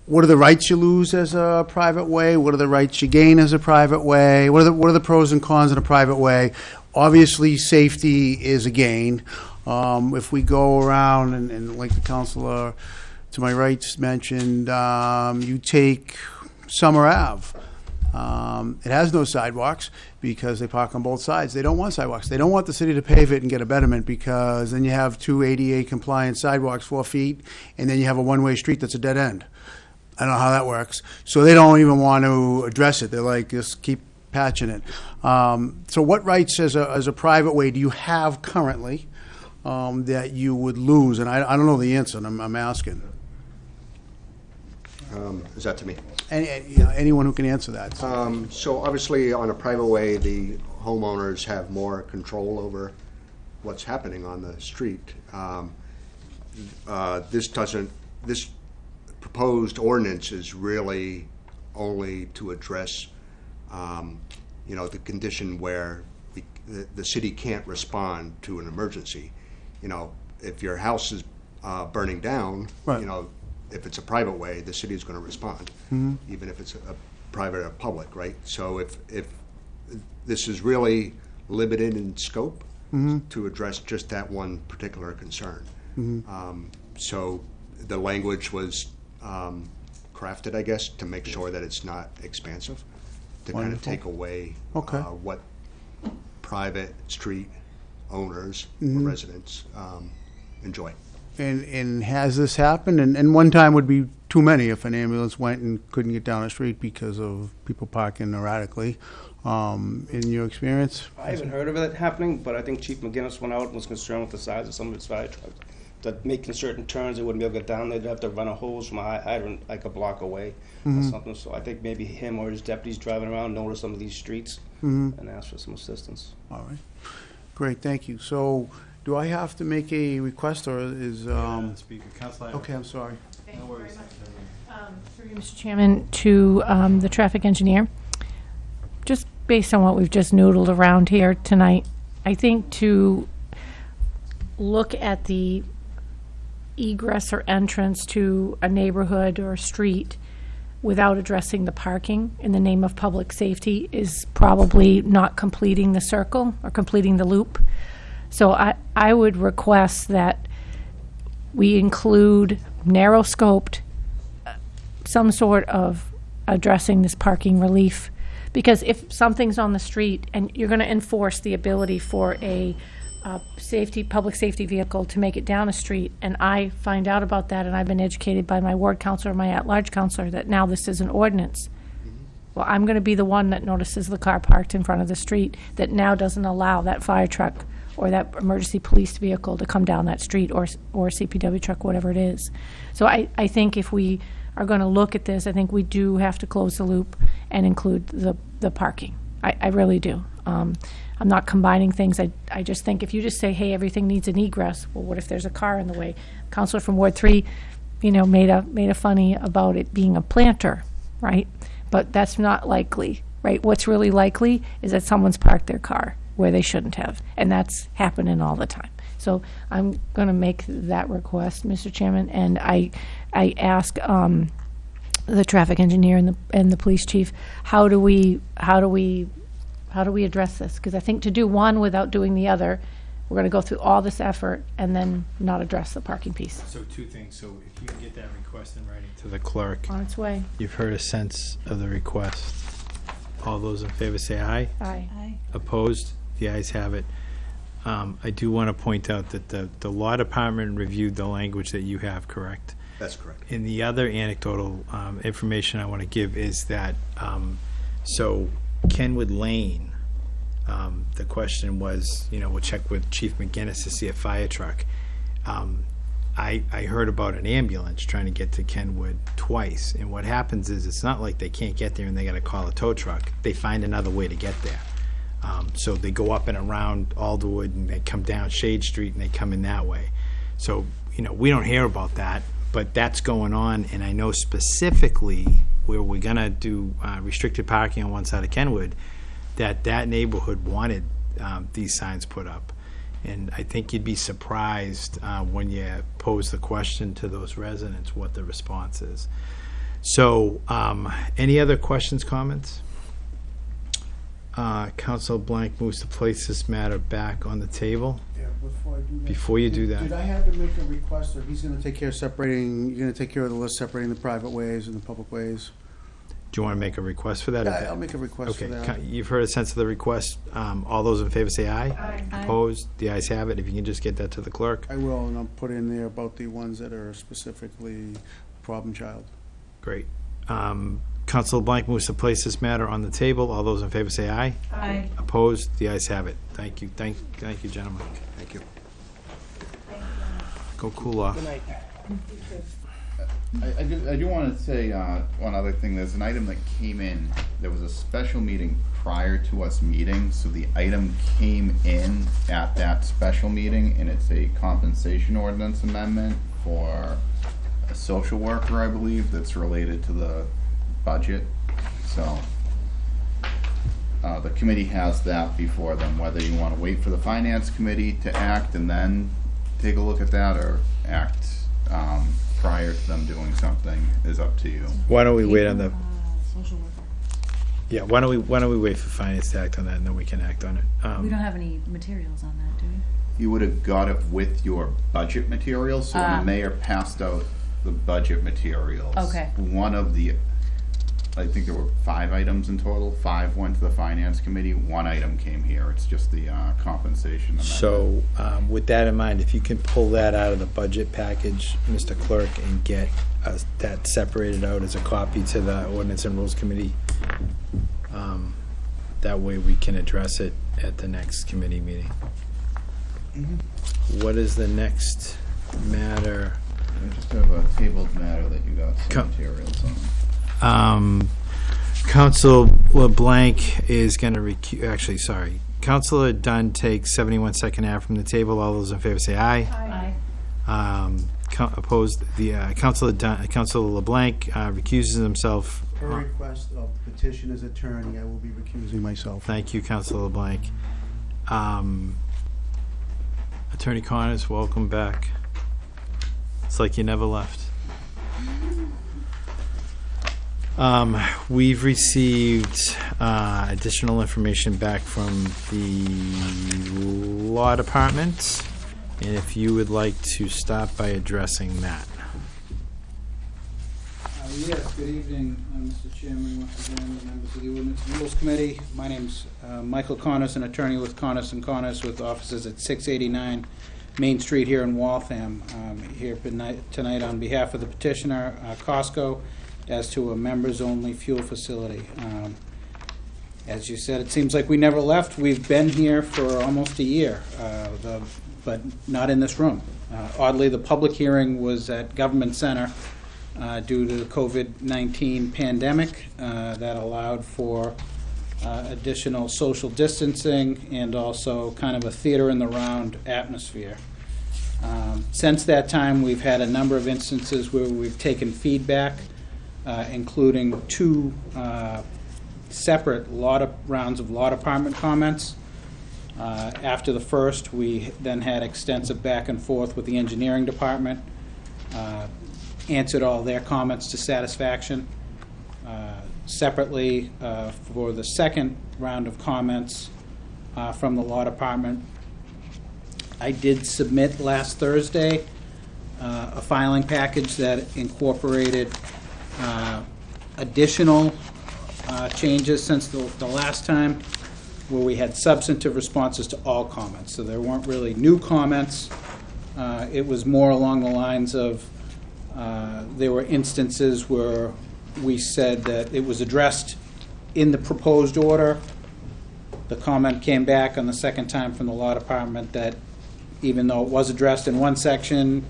what are the rights you lose as a private way? What are the rights you gain as a private way? What are the, what are the pros and cons in a private way? Obviously, safety is a gain. Um, if we go around and, and like the counselor to my right mentioned, um, you take Summer Ave. Um, it has no sidewalks because they park on both sides. They don't want sidewalks. They don't want the city to pave it and get a betterment because then you have two ADA compliant sidewalks, four feet, and then you have a one-way street that's a dead end. I don't know how that works. So they don't even want to address it. They're like, just keep patching it. Um, so what rights as a, as a private way do you have currently um, that you would lose? And I, I don't know the answer, and I'm, I'm asking. Um, Is that to me? Any, you know, anyone who can answer that. Um, So obviously, on a private way, the homeowners have more control over what's happening on the street. Um, uh, This doesn't, this proposed ordinance is really only to address, um, you know, the condition where we- the, the city can't respond to an emergency. You know, if your house is uh, burning down, Right. you know, if it's a private way, the city is going to respond, even if it's a a private or public, right? So if, if, this is really limited in scope to address just that one particular concern. Um, So the language was um, crafted, I guess, to make sure that it's not expansive, to kind of Wonderful. take away Okay. uh, what private street owners or residents um, enjoy. And, and has this happened? And, and one time would be too many if an ambulance went and couldn't get down the street because of people parking erratically. Um, in your experience? I haven't heard of it happening, but I think Chief McGinnis went out and was concerned with the size of some of his fire trucks. That making certain turns, they wouldn't be able to get down, there. they'd have to run a hose from a hy- hydrant like a block away or something. So I think maybe him or his deputies driving around noticed some of these streets and asked for some assistance. All right. Great, thank you. So do I have to make a request or is, um, Speaker, Councilor. okay, I'm sorry. Thank you very much. Um, Through you, Mr. Chairman, to um, the traffic engineer, just based on what we've just noodled around here tonight, I think to look at the egress or entrance to a neighborhood or a street without addressing the parking in the name of public safety is probably not completing the circle or completing the loop. So I, I would request that we include narrow scoped, uh, some sort of addressing this parking relief. Because if something's on the street and you're gonna enforce the ability for a, uh, safety, public safety vehicle to make it down a street, and I find out about that, and I've been educated by my ward counselor, my at-large counselor, that now this is an ordinance. Well, I'm gonna be the one that notices the car parked in front of the street that now doesn't allow that fire truck or that emergency police vehicle to come down that street, or, or CPW truck, whatever it is. So I, I think if we are gonna look at this, I think we do have to close the loop and include the, the parking. I, I really do. Um, I'm not combining things. I, I just think if you just say, hey, everything needs an egress, well, what if there's a car in the way? Counselor from Ward Three, you know, made a, made a funny about it being a planter, right? But that's not likely, right? What's really likely is that someone's parked their car where they shouldn't have, and that's happening all the time. So I'm going to make that request, Mr. Chairman, and I, I ask um, the traffic engineer and the and the police chief, how do we how do we how do we address this? Because I think to do one without doing the other, we're going to go through all this effort and then not address the parking piece. So two things, so if you can get that request in writing to the clerk, On its way. you've heard a sense of the request. All those in favor say aye. Aye. Opposed? The ayes have it. Um, I do want to point out that the, the law department reviewed the language that you have, correct? That's correct. And the other anecdotal um, information I want to give is that, um, so Kenwood Lane, um, the question was, you know, we'll check with Chief McGinnis to see a fire truck. Um, I, I heard about an ambulance trying to get to Kenwood twice, and what happens is, it's not like they can't get there and they gotta call a tow truck. They find another way to get there. Um, so they go up and around Alderwood, and they come down Shade Street, and they come in that way. So, you know, we don't hear about that, but that's going on, and I know specifically where we're gonna do uh, restricted parking on one side of Kenwood, that that neighborhood wanted um, these signs put up. And I think you'd be surprised uh, when you pose the question to those residents, what the response is. So, um, any other questions, comments? Uh, Council LeBlanc moves to place this matter back on the table. Yeah, before I do that. Before you do that. Did I have to make a request, or he's gonna take care of separating, you're gonna take care of the list separating the private ways and the public ways? Do you want to make a request for that? Yeah, I'll make a request for Okay, that. ca- you've heard a sense of the request. Um, All those in favor say aye. Aye. Opposed? The ayes have it. If you can just get that to the clerk. I will, and I'll put in there about the ones that are specifically problem child. Great. Um, Council LeBlanc moves to place this matter on the table. All those in favor say aye. Aye. Opposed? The ayes have it. Thank you. Thank, thank you, gentlemen. Thank you. Go cool off. Good night. I, I do, I do want to say uh, one other thing. There's an item that came in. There was a special meeting prior to us meeting, so the item came in at that special meeting, and it's a compensation ordinance amendment for a social worker, I believe, that's related to the budget. So uh, the committee has that before them. Whether you want to wait for the finance committee to act and then take a look at that, or act um, prior to them doing something is up to you. Why don't we wait on the, Social worker. yeah, why don't we, why don't we wait for finance to act on that and then we can act on it? Um, We don't have any materials on that, do we? You would have got it with your budget materials, so when Ah. the mayor passed out the budget materials. Okay. One of the, I think there were five items in total, five went to the finance committee, one item came here, it's just the uh, compensation amendment. So, um, with that in mind, if you can pull that out of the budget package, Mr. Clerk, and get us that separated out as a copy to the ordinance and rules committee, um, that way we can address it at the next committee meeting. What is the next matter? I just have a tabled matter that you got Co- some materials on. Um, Council LeBlanc is going to recu, actually, sorry. Councilor Dunn takes 71 Second Ave from the table. All those in favor say aye. Aye. Um, co- Opposed, the uh, Councilor Dunn, Councilor LeBlanc uh, recuses himself. Per request of petitioner's attorney, I will be recusing myself. Thank you, Councilor LeBlanc. Um, Attorney Connors, welcome back. It's like you never left. Um, we've received, uh, additional information back from the law department. And if you would like to start by addressing that. Uh, Yes, good evening, uh, Mr. Chairman, once again, members of the Ordinance and Rules Committee. My name's uh, Michael Connors, an attorney with Connors and Connors with offices at 689 Main Street here in Waltham. Um, Here tonight tonight on behalf of the petitioner, uh, Costco, as to a members-only fuel facility. Um, As you said, it seems like we never left. We've been here for almost a year, uh, the- but not in this room. Uh, Oddly, the public hearing was at Government Center uh, due to the COVID-19 pandemic uh, that allowed for uh, additional social distancing and also kind of a theater-in-the-round atmosphere. Um, Since that time, we've had a number of instances where we've taken feedback, uh, including two uh, separate rounds of law department comments. Uh, After the first, we then had extensive back and forth with the engineering department, uh, answered all their comments to satisfaction. Uh, Separately, uh, for the second round of comments uh, from the law department, I did submit last Thursday uh, a filing package that incorporated uh, additional uh, changes since the the last time, where we had substantive responses to all comments. So there weren't really new comments. Uh, It was more along the lines of, uh, there were instances where we said that it was addressed in the proposed order. The comment came back on the second time from the law department that even though it was addressed in one section,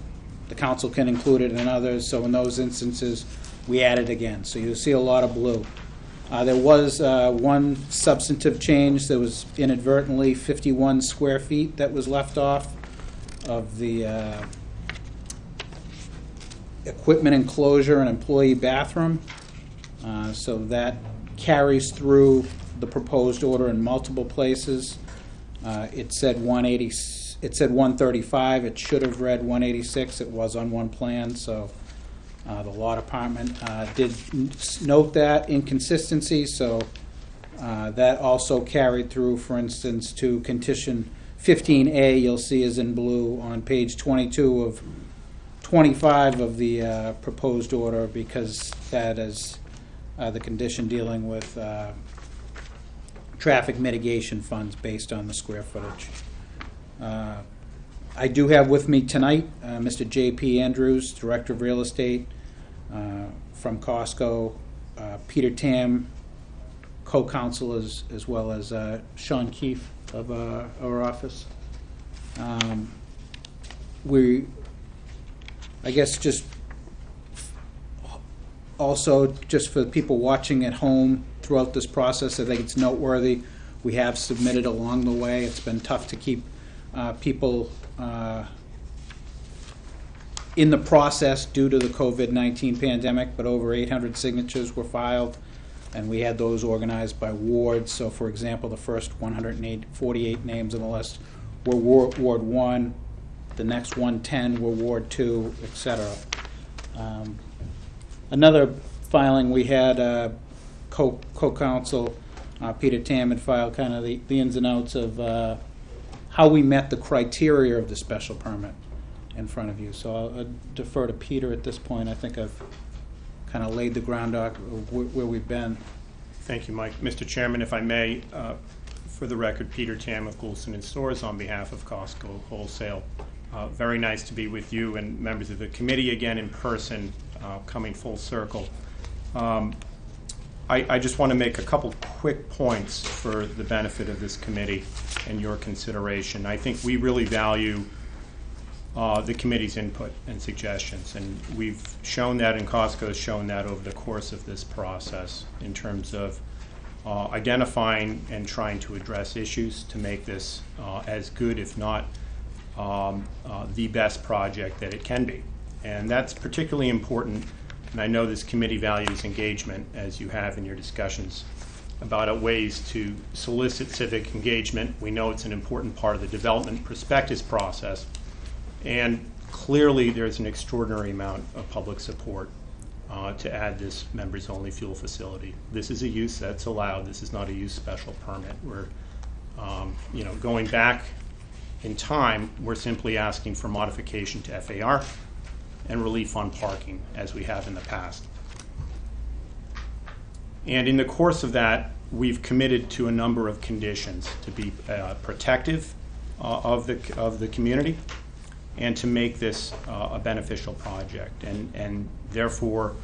the council can include it in others, so in those instances, we added again. So you'll see a lot of blue. Uh, There was uh, one substantive change, there was inadvertently 51 square feet that was left off of the uh, equipment enclosure and employee bathroom. Uh, So that carries through the proposed order in multiple places. Uh, It said 180, it said 135, it should have read 186, it was on one plan, so uh, the law department uh, did note that inconsistency, so uh, that also carried through, for instance, to condition 15A, you'll see is in blue on page 22 of 25 of the uh, proposed order, because that is uh, the condition dealing with uh, traffic mitigation funds based on the square footage. Uh, I do have with me tonight uh, Mr. J.P. Andrews, Director of Real Estate from Costco, uh, Peter Tam, co-counsel, as as well as uh, Sean Keefe of uh, our office. Um, We, I guess, just Also, just for people watching at home throughout this process, I think it's noteworthy. We have submitted along the way. It's been tough to keep uh, people uh, in the process due to the COVID-19 pandemic, but over 800 signatures were filed, and we had those organized by wards. So, for example, the first 148 names on the list were Wa- Ward 1, the next 110 were Ward 2, et cetera. Um, Another filing, we had uh, co- co-counsel uh, Peter Tam had filed kind of the the ins and outs of uh, how we met the criteria of the special permit in front of you. So I'll uh, defer to Peter at this point. I think I've kind of laid the groundwork of where we've been. Thank you, Mike. Mr. Chairman, if I may, uh, for the record, Peter Tam of Goulston and Storrs on behalf of Costco Wholesale. Uh, Very nice to be with you and members of the committee again in person, uh, coming full circle. Um, I, I just want to make a couple quick points for the benefit of this committee and your consideration. I think we really value uh, the committee's input and suggestions. And we've shown that, and Costco has shown that over the course of this process in terms of uh, identifying and trying to address issues to make this uh, as good, if not um, uh, the best project that it can be. And that's particularly important, and I know this committee values engagement, as you have in your discussions about ways to solicit civic engagement. We know it's an important part of the development prospectus process. And clearly, there's an extraordinary amount of public support uh, to add this members-only fuel facility. This is a use that's allowed. This is not a use special permit. We're, um, you know, going back in time, we're simply asking for modification to FAR and relief on parking, as we have in the past. And in the course of that, we've committed to a number of conditions to be uh, protective uh, of the, of the community and to make this uh, a beneficial project. And, and therefore,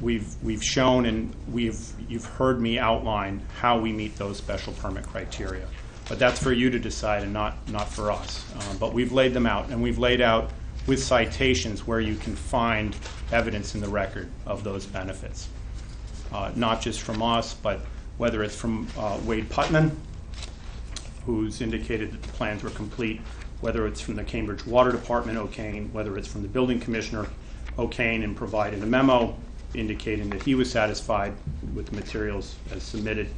we've, we've shown and we've, you've heard me outline how we meet those special permit criteria. But that's for you to decide and not, not for us. Um, But we've laid them out, and we've laid out with citations where you can find evidence in the record of those benefits. Uh, Not just from us, but whether it's from uh, Wade Putman, who's indicated that the plans were complete, whether it's from the Cambridge Water Department, O'Kane, whether it's from the building commissioner, O'Kane, and provided a memo indicating that he was satisfied with the materials as submitted,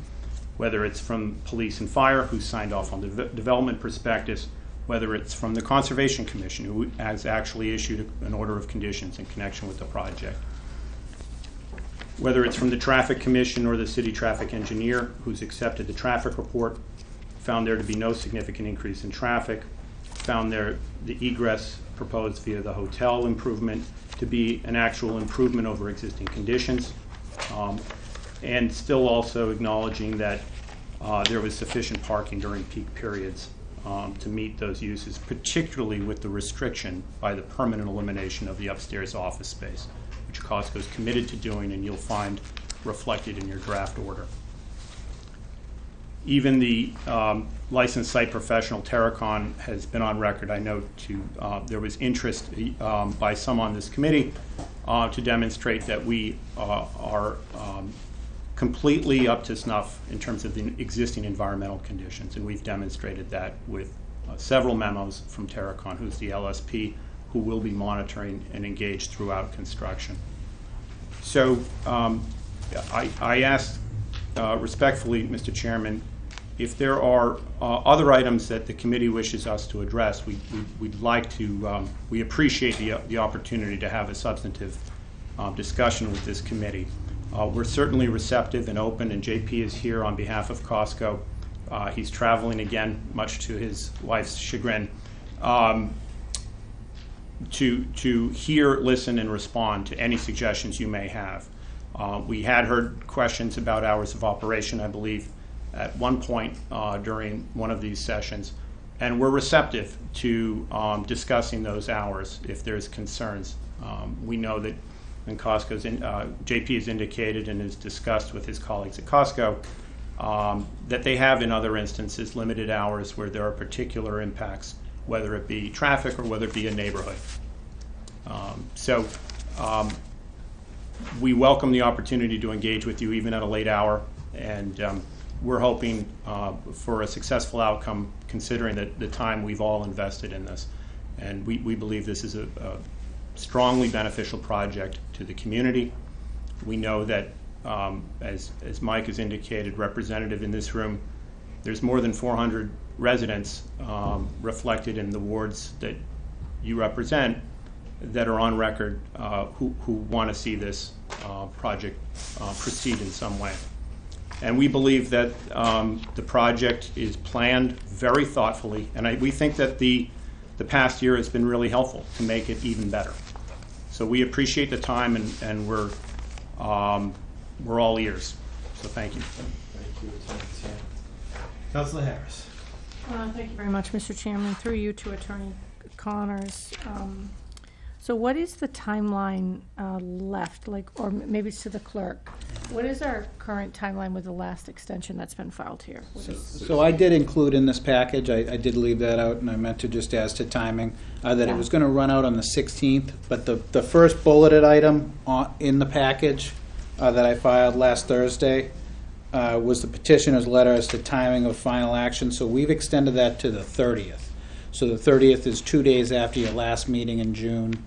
whether it's from police and fire, who signed off on the de- development prospectus, whether it's from the Conservation Commission, who has actually issued an order of conditions in connection with the project. Whether it's from the Traffic Commission or the city traffic engineer, who's accepted the traffic report, found there to be no significant increase in traffic, found there the egress proposed via the hotel improvement to be an actual improvement over existing conditions, um, and still also acknowledging that uh, there was sufficient parking during peak periods um, to meet those uses, particularly with the restriction by the permanent elimination of the upstairs office space, which Costco is committed to doing, and you'll find reflected in your draft order. Even the um, licensed site professional, Terracon, has been on record, I know, to, uh, there was interest um, by some on this committee uh, to demonstrate that we uh, are um, completely up to snuff in terms of the existing environmental conditions, and we've demonstrated that with uh, several memos from Terracon, who's the LSP, who will be monitoring and engaged throughout construction. So um, I, I asked respectfully, Mr. Chairman, if there are uh, other items that the committee wishes us to address, we, we- we'd like to, um, we appreciate the, the opportunity to have a substantive uh, discussion with this committee. Uh, We're certainly receptive and open, and JP is here on behalf of Costco. Uh, He's traveling again, much to his wife's chagrin. Um, to, to hear, listen, and respond to any suggestions you may have. Uh, We had heard questions about hours of operation, I believe, at one point uh, during one of these sessions, and we're receptive to um, discussing those hours if there's concerns. Um, We know that, and Costco's, in- uh, JP has indicated and has discussed with his colleagues at Costco, um, that they have in other instances limited hours where there are particular impacts, whether it be traffic or whether it be a neighborhood. Um, So um, we welcome the opportunity to engage with you even at a late hour, and um, we're hoping uh, for a successful outcome considering that the time we've all invested in this. And we, we believe this is a, a strongly beneficial project to the community. We know that, um, as, as Mike has indicated, representative in this room, there's more than 400 residents um, reflected in the wards that you represent that are on record uh, who, who want to see this uh, project uh, proceed in some way. And we believe that um, the project is planned very thoughtfully, and I, we think that the, the past year has been really helpful to make it even better. So we appreciate the time, and, and we're, um, we're all ears. So thank you. Thank you, Attorney Sam. Counselor Harris. Uh, Thank you very much, Mr. Chairman. Through you to Attorney Connors. Um, So what is the timeline uh, left, like, or m- maybe it's to the clerk? What is our current timeline with the last extension that's been filed here? What is- So I did include in this package, I, I did leave that out, and I meant to just as to timing, uh, that it was gonna run out on the sixteenth, but the, the first bulleted item on, in the package, uh, that I filed last Thursday, uh, was the petitioner's letter as to timing of final action, so we've extended that to the thirtieth. So the thirtieth is two days after your last meeting in June,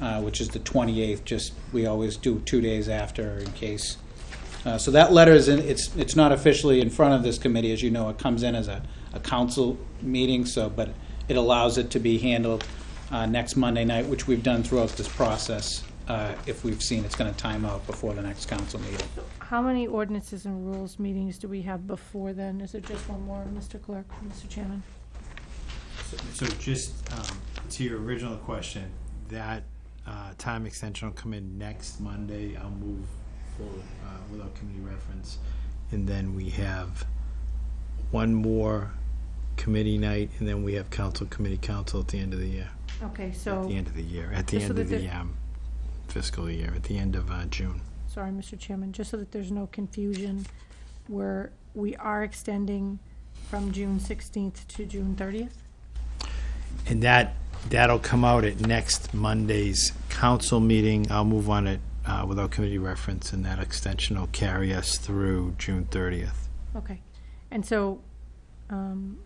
uh, which is the twenty-eighth, just, we always do two days after in case. Uh, So that letter is in, it's, it's not officially in front of this committee, as you know, it comes in as a, a council meeting, so, but it allows it to be handled uh, next Monday night, which we've done throughout this process, uh, if we've seen it's gonna time out before the next council meeting. How many ordinances and rules meetings do we have before then? Is it just one more, Mr. Clerk, Mr. Chairman? So just um, to your original question, that uh, time extension will come in next Monday. I'll move forward uh, without committee reference. And then we have one more committee night, and then we have council, committee council at the end of the year. Okay, so At so, the end of the year, at the Just so end of that the the- um, fiscal year, at the end of uh, June. sorry, Mr. Chairman, just so that there's no confusion, where we are extending from June sixteenth to June thirtieth? And that, that'll come out at next Monday's council meeting. I'll move on it uh, without committee reference, and that extension will carry us through June 30th. Okay, and so, um,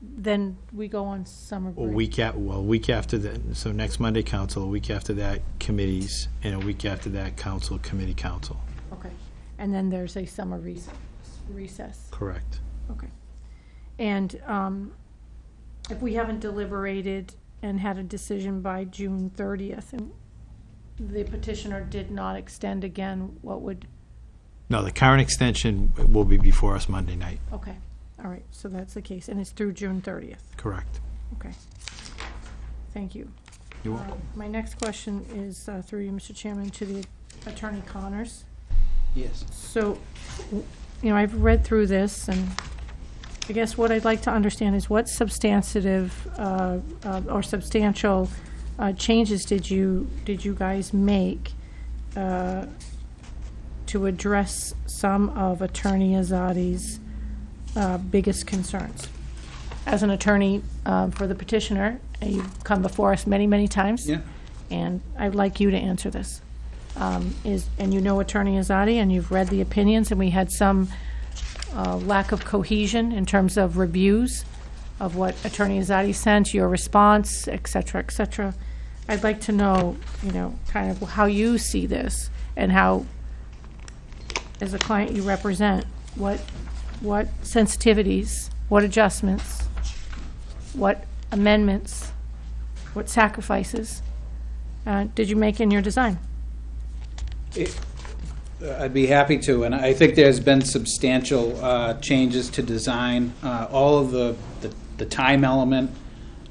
then we go on summer A break? week at, well, a week after that, so next Monday, council, a week after that, committees, and a week after that, council, committee, council. Okay, and then there's a summer recess, recess, Correct. okay. And, um, if we haven't deliberated and had a decision by June thirtieth, and the petitioner did not extend again, what would, No, the current extension will be before us Monday night. okay, all right, so that's the case, and it's through June thirtieth, Correct. okay. Thank you. You're Uh, My next question is, uh, through you, Mr. Chairman, to the Attorney Connors. Yes. So, w- you know, I've read through this, and I guess what I'd like to understand is what substantive uh, uh, or substantial uh, changes did you, did you guys make uh, to address some of Attorney Azadi's uh, biggest concerns? As an attorney uh, for the petitioner, you've come before us many, many times. Yeah. And I'd like you to answer this. Um, Is, and you know Attorney Azadi, and you've read the opinions, and we had some uh, lack of cohesion in terms of reviews of what Attorney Azadi sent, your response, et cetera, et cetera. I'd like to know, you know, kind of how you see this, and how, as a client you represent, what, what sensitivities, what adjustments, what amendments, what sacrifices uh, did you make in your design? It- I'd be happy to, and I think there's been substantial uh, changes to design. Uh, All of the, the- the time element,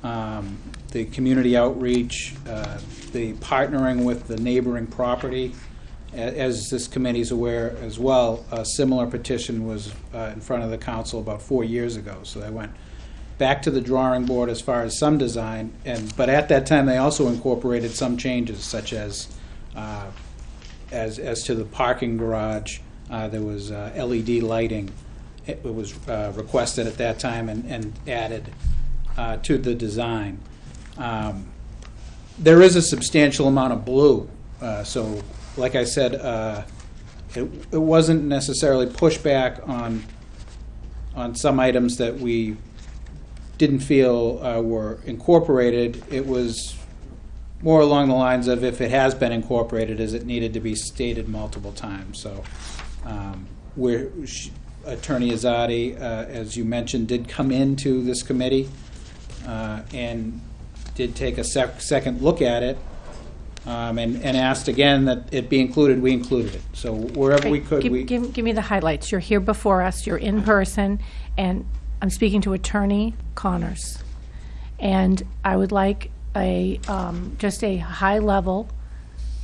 um, the community outreach, uh, the partnering with the neighboring property. As this committee's aware as well, a similar petition was uh, in front of the council about four years ago. So they went back to the drawing board as far as some design, and, but at that time, they also incorporated some changes, such as uh, as, as to the parking garage, uh, there was uh, LED lighting. It was uh, requested at that time and, and added uh, to the design. Um, There is a substantial amount of blue, uh, so like I said, uh, it, it wasn't necessarily pushback on, on some items that we didn't feel uh, were incorporated. It was more along the lines of if it has been incorporated, is it needed to be stated multiple times? So, um, where sh- Attorney Azadi, uh, as you mentioned, did come into this committee uh, and did take a sec- second look at it um, and, and asked again that it be included, we included it. So wherever we could, give- we. Give, give me the highlights. You're here before us, you're in person, and I'm speaking to Attorney Connors. And I would like a, um, just a high-level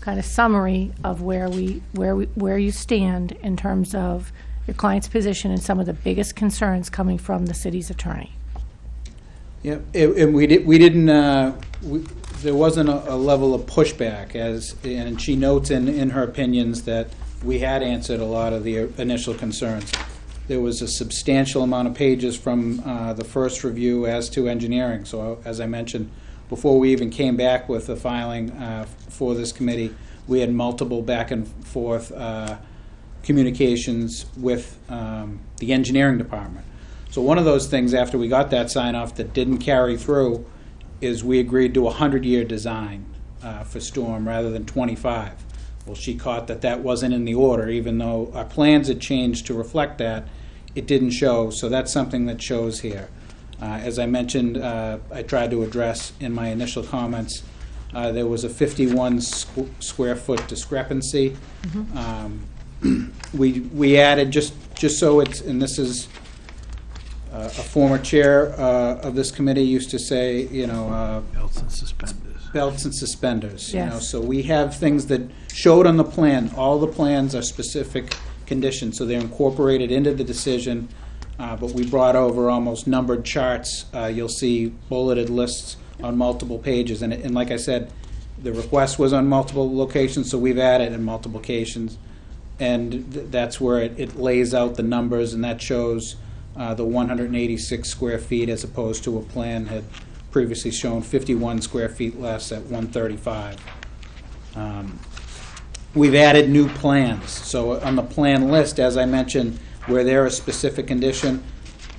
kind of summary of where we, where we, where you stand in terms of your client's position and some of the biggest concerns coming from the city's attorney. Yeah, and we did, we didn't, uh, we- there wasn't a, a level of pushback as, and she notes in, in her opinions that we had answered a lot of the initial concerns. There was a substantial amount of pages from uh, the first review as to engineering. So as I mentioned, before we even came back with the filing uh, for this committee, we had multiple back and forth uh, communications with um, the engineering department. So one of those things, after we got that sign off that didn't carry through, is we agreed to a hundred-year design uh, for Storm rather than twenty-five. Well, she caught that that wasn't in the order, even though our plans had changed to reflect that, it didn't show, so that's something that shows here. Uh, As I mentioned, uh, I tried to address in my initial comments, uh, there was a fifty-one squ- square foot discrepancy. Um, We, we added, just, just so it's, and this is, uh, a former chair uh, of this committee used to say, you know, uh, Belts and suspenders. belts and suspenders, you know, Yes. so we have things that showed on the plan, all the plans are specific conditions, so they're incorporated into the decision, uh, but we brought over almost numbered charts, uh, you'll see bulleted lists on multiple pages, and, and like I said, the request was on multiple locations, so we've added in multiple locations, and th- that's where it, it lays out the numbers, and that shows uh, the 186 square feet as opposed to a plan had previously shown 51 square feet less at 135. Um, We've added new plans, so on the plan list, as I mentioned, where there is a specific condition,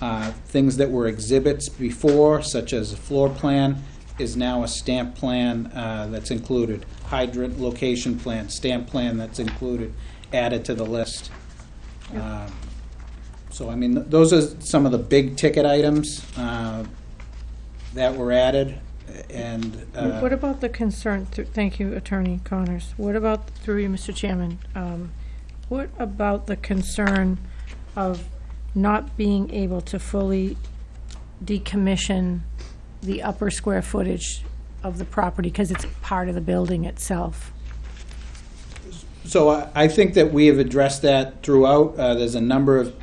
uh, things that were exhibits before, such as a floor plan, is now a stamp plan uh, that's included. Hydrant location plan, stamp plan that's included, added to the list. Um, So, I mean, th- those are some of the big ticket items uh, that were added, and. uh, What about the concern, th- thank you, Attorney Connors, what about, through you, Mr. Chairman, um, what about the concern of not being able to fully decommission the upper square footage of the property, because it's part of the building itself? So I I think that we have addressed that throughout. Uh, There's a number of,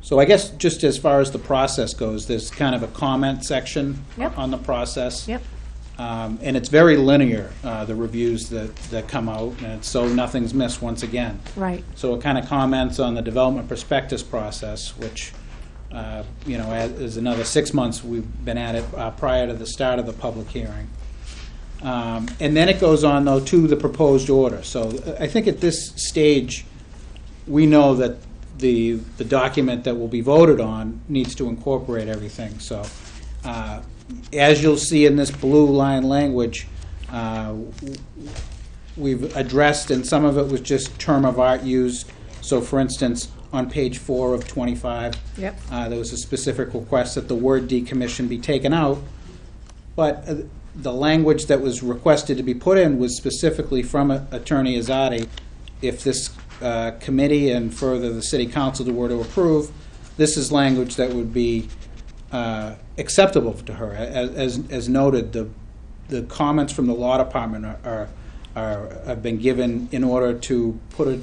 so I guess just as far as the process goes, there's kind of a comment section Yep. on the process. Yep. Um, And it's very linear, uh, the reviews that, that come out, and so nothing's missed once again. Right. So it kind of comments on the development prospectus process, which, uh, you know, is another six months we've been at it uh, prior to the start of the public hearing. Um, And then it goes on, though, to the proposed order. So uh, I think at this stage, we know that the, the document that will be voted on needs to incorporate everything. So uh, as you'll see in this blue line language, uh, we've addressed, and some of it was just term of art used. So for instance, on page four of 25, Yep. uh, there was a specific request that the word decommission be taken out, but uh, the language that was requested to be put in was specifically from uh, Attorney Azadi. If this uh, committee and further the city council were to approve, this is language that would be uh, acceptable to her. As, as- as noted, the, the comments from the law department are- are, are, have been given in order to put a,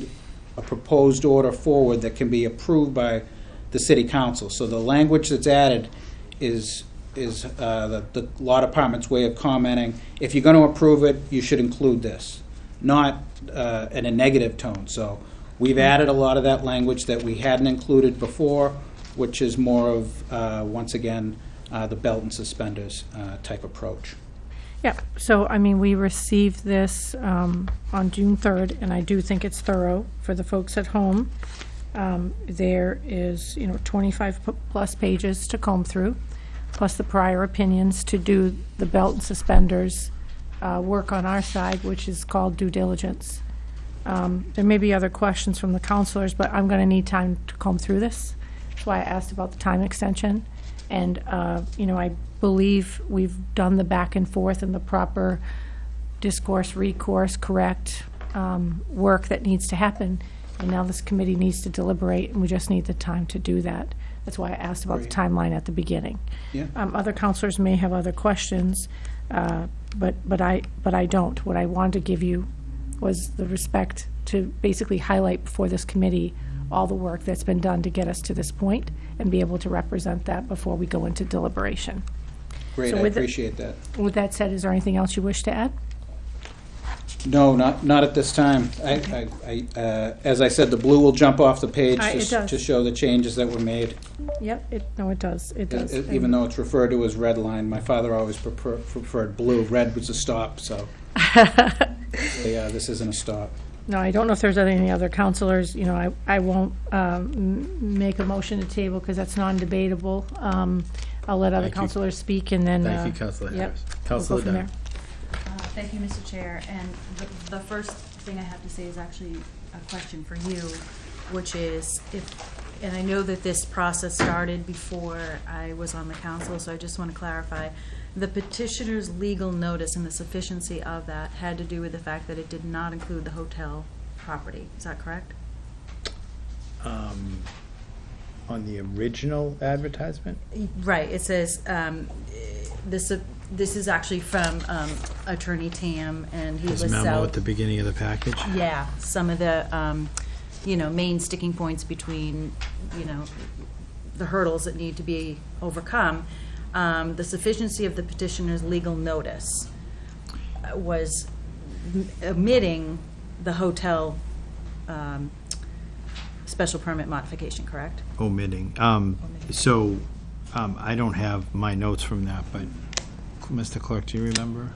a proposed order forward that can be approved by the city council. So the language that's added is, is uh, the, the law department's way of commenting, if you're going to approve it, you should include this, not uh, in a negative tone. So we've added a lot of that language that we hadn't included before, which is more of, uh, once again, uh, the belt and suspenders uh, type approach. Yeah, so, I mean, we received this um, on June 3rd, and I do think it's thorough for the folks at home. Um, There is, you know, 25-plus pages to comb through, plus the prior opinions to do the belt and suspenders uh, work on our side, which is called due diligence. Um, There may be other questions from the counselors, but I'm going to need time to comb through this. That's why I asked about the time extension. And, uh, you know, I believe we've done the back and forth and the proper discourse, recourse, correct um, work that needs to happen. And now this committee needs to deliberate, and we just need the time to do that. That's why I asked about the timeline at the beginning. Yeah. Um, Other counselors may have other questions, uh, but, but I, but I don't. What I wanted to give you was the respect to basically highlight before this committee all the work that's been done to get us to this point and be able to represent that before we go into deliberation. Great, So I with it- appreciate that. With that said, is there anything else you wish to add? No, not, not at this time. I, I, I, uh, as I said, the blue will jump off the page Uh, it to s- does. to show the changes that were made. Yep, it, no, it does, it Uh, does. Even though it's referred to as red line, my father always prefer- preferred blue. Red was a stop, so, yeah, this isn't a stop. No, I don't know if there's any other counselors, you know, I, I won't um, m- make a motion to table because that's non-debatable. Um, I'll let other Thank you. counselors speak and then. Thank uh, you, Counselor yep, Harris. we'll go Counselor from Dunn. there. Uh, Thank you, Mr. Chair, and the, the first thing I have to say is actually a question for you, which is if, and I know that this process started before I was on the council, so I just want to clarify. The petitioner's legal notice and the sufficiency of that had to do with the fact that it did not include the hotel property, is that correct? Um, On the original advertisement? Right, it says, um, this, uh, this is actually from um, Attorney Tam, and he His lists memo out. at the beginning of the package? Yeah, some of the, um, you know, main sticking points between, you know, the hurdles that need to be overcome. Um, the sufficiency of the petitioner's legal notice uh, was m- omitting the hotel, um, special permit modification, correct? Omitting. Um, So, um, I don't have my notes from that, but, Mr. Clerk, do you remember?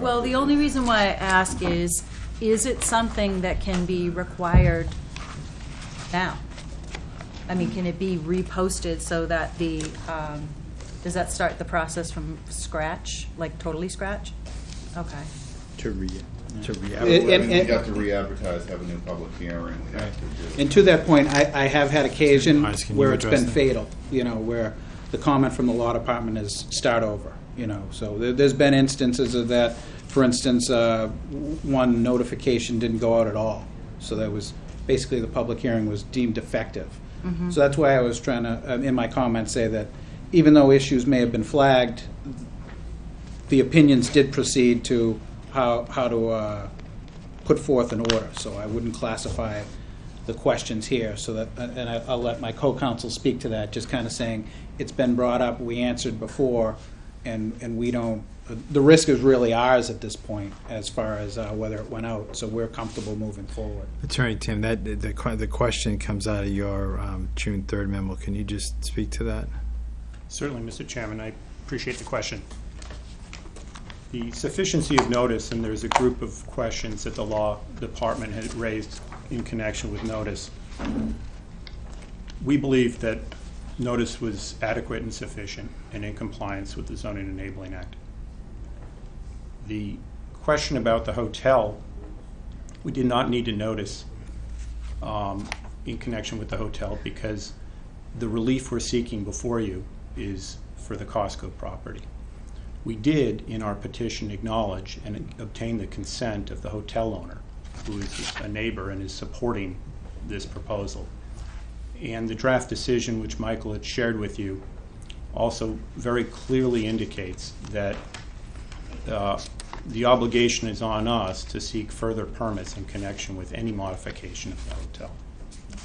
Well, the only reason why I ask is, is it something that can be required now? I mean, can it be reposted so that the, um, does that start the process from scratch, like totally scratch? Okay. To re, to re. And- I and- we'd have to re-advertise, have a new public hearing, we'd have to do. And to that point, I, I have had occasion Marcus, can you where it's address been that? fatal, you know, where the comment from the law department is start over, you know. So there, there's been instances of that. For instance, uh, one notification didn't go out at all. So that was, basically the public hearing was deemed defective. So that's why I was trying to, uh, in my comments, say that even though issues may have been flagged, the opinions did proceed to how, how to uh, put forth an order. So I wouldn't classify the questions here, so that, and I- I'll let my co-counsel speak to that, just kind of saying, it's been brought up, we answered before, and, and we don't, the risk is really ours at this point, as far as uh, whether it went out, so we're comfortable moving forward. Attorney Tim, that, the, the question comes out of your um, June 3rd memo. Can you just speak to that? Certainly, Mr. Chairman, I appreciate the question. The sufficiency of notice, and there's a group of questions that the law department had raised in connection with notice. We believe that notice was adequate and sufficient and in compliance with the Zoning Enabling Act. The question about the hotel, we did not need to notice um, in connection with the hotel because the relief we're seeking before you is for the Costco property. We did, in our petition, acknowledge and obtain the consent of the hotel owner, who is a neighbor and is supporting this proposal. And the draft decision, which Michael had shared with you, also very clearly indicates that uh, the obligation is on us to seek further permits in connection with any modification of the hotel.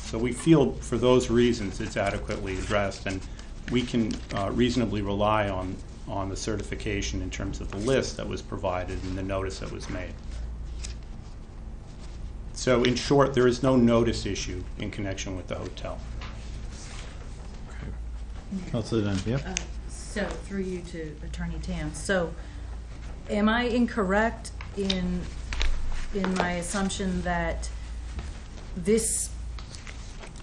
So we feel, for those reasons, it's adequately addressed, and we can uh, reasonably rely on, on the certification in terms of the list that was provided and the notice that was made. So in short, there is no notice issue in connection with the hotel. Counselor Dunn, yep. So, through you to Attorney Tam, so am I incorrect in, in my assumption that this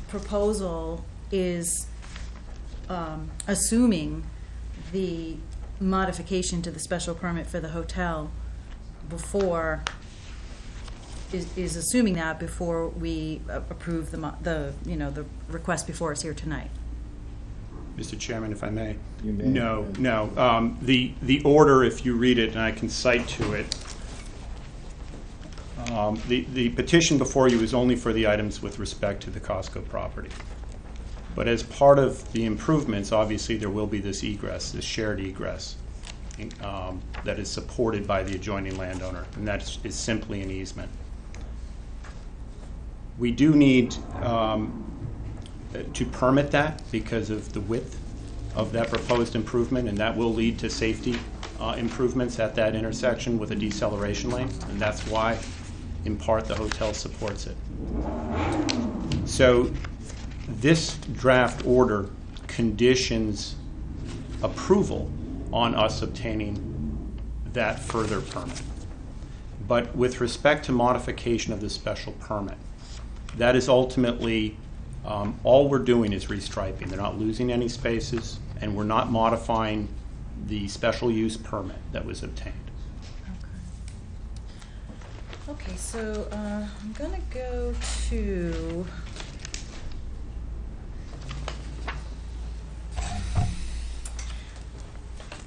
proposal is um, assuming the modification to the special permit for the hotel before, is, is assuming that before we approve the, the, you know, the request before us here tonight? Mr. Chairman, if I may. You may. No, no. Um, The, the order, if you read it, and I can cite to it, um, the, the petition before you is only for the items with respect to the Costco property. But as part of the improvements, obviously, there will be this egress, this shared egress, um, that is supported by the adjoining landowner, and that is simply an easement. We do need um, to permit that because of the width of that proposed improvement, and that will lead to safety uh, improvements at that intersection with a deceleration lane, and that's why, in part, the hotel supports it. So this draft order conditions approval on us obtaining that further permit. But with respect to modification of the special permit, that is ultimately, um, all we're doing is restriping. They're not losing any spaces, and we're not modifying the special use permit that was obtained. Okay, okay so uh, I'm gonna go to.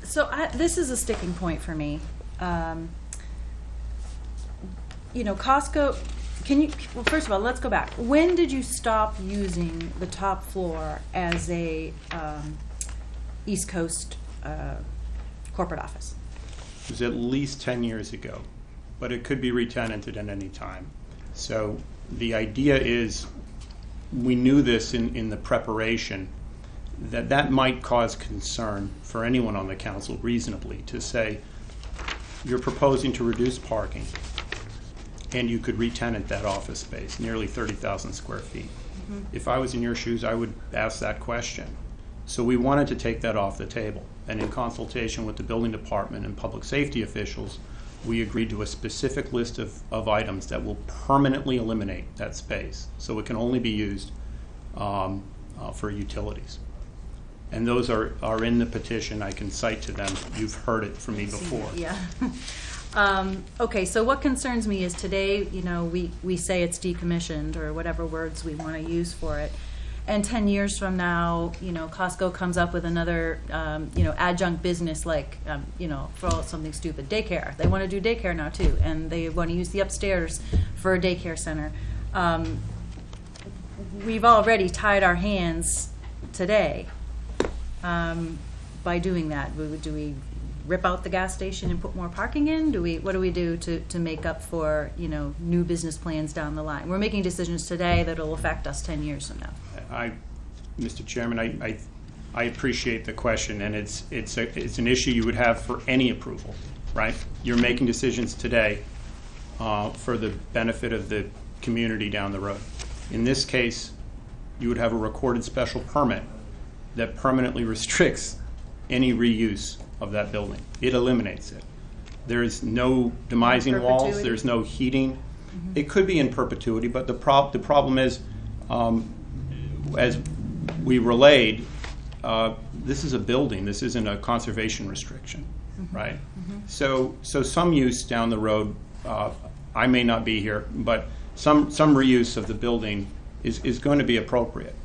So I, this is a sticking point for me. Um, you know, Costco. Can you? Well, first of all, let's go back. When did you stop using the top floor as a um, East Coast uh, corporate office? It was at least 10 years ago, but it could be retenanted at any time. So the idea is, we knew this in, in the preparation, that that might cause concern for anyone on the council reasonably to say, you're proposing to reduce parking, and you could retenant that office space, nearly 30,000 square feet. If I was in your shoes, I would ask that question. So we wanted to take that off the table. And in consultation with the building department and public safety officials, we agreed to a specific list of, of items that will permanently eliminate that space. So it can only be used um, uh, for utilities. And those are, are in the petition. I can cite to them. You've heard it from me before. Yeah. Um, okay, so what concerns me is today, you know, we, we say it's decommissioned or whatever words we want to use for it. And 10 years from now, you know, Costco comes up with another, um, you know, adjunct business like, um, you know, for all something stupid, daycare. They want to do daycare now too, and they want to use the upstairs for a daycare center. Um, we've already tied our hands today um, by doing that. We- Do we rip out the gas station and put more parking in? Do we, what do we do to, to make up for, you know, new business plans down the line? We're making decisions today that'll affect us 10 years from now. I, Mr. Chairman, I, I, I appreciate the question, and it's, it's, a, it's an issue you would have for any approval, right? You're making decisions today uh, for the benefit of the community down the road. In this case, you would have a recorded special permit that permanently restricts any reuse of that building. It eliminates it. There is no demising walls, Perpetuity? there's no heating. It could be in perpetuity, but the prob, the problem is, um, as we relayed, uh, this is a building, this isn't a conservation restriction, right? So, so some use down the road, uh, I may not be here, but some, some reuse of the building is, is going to be appropriate.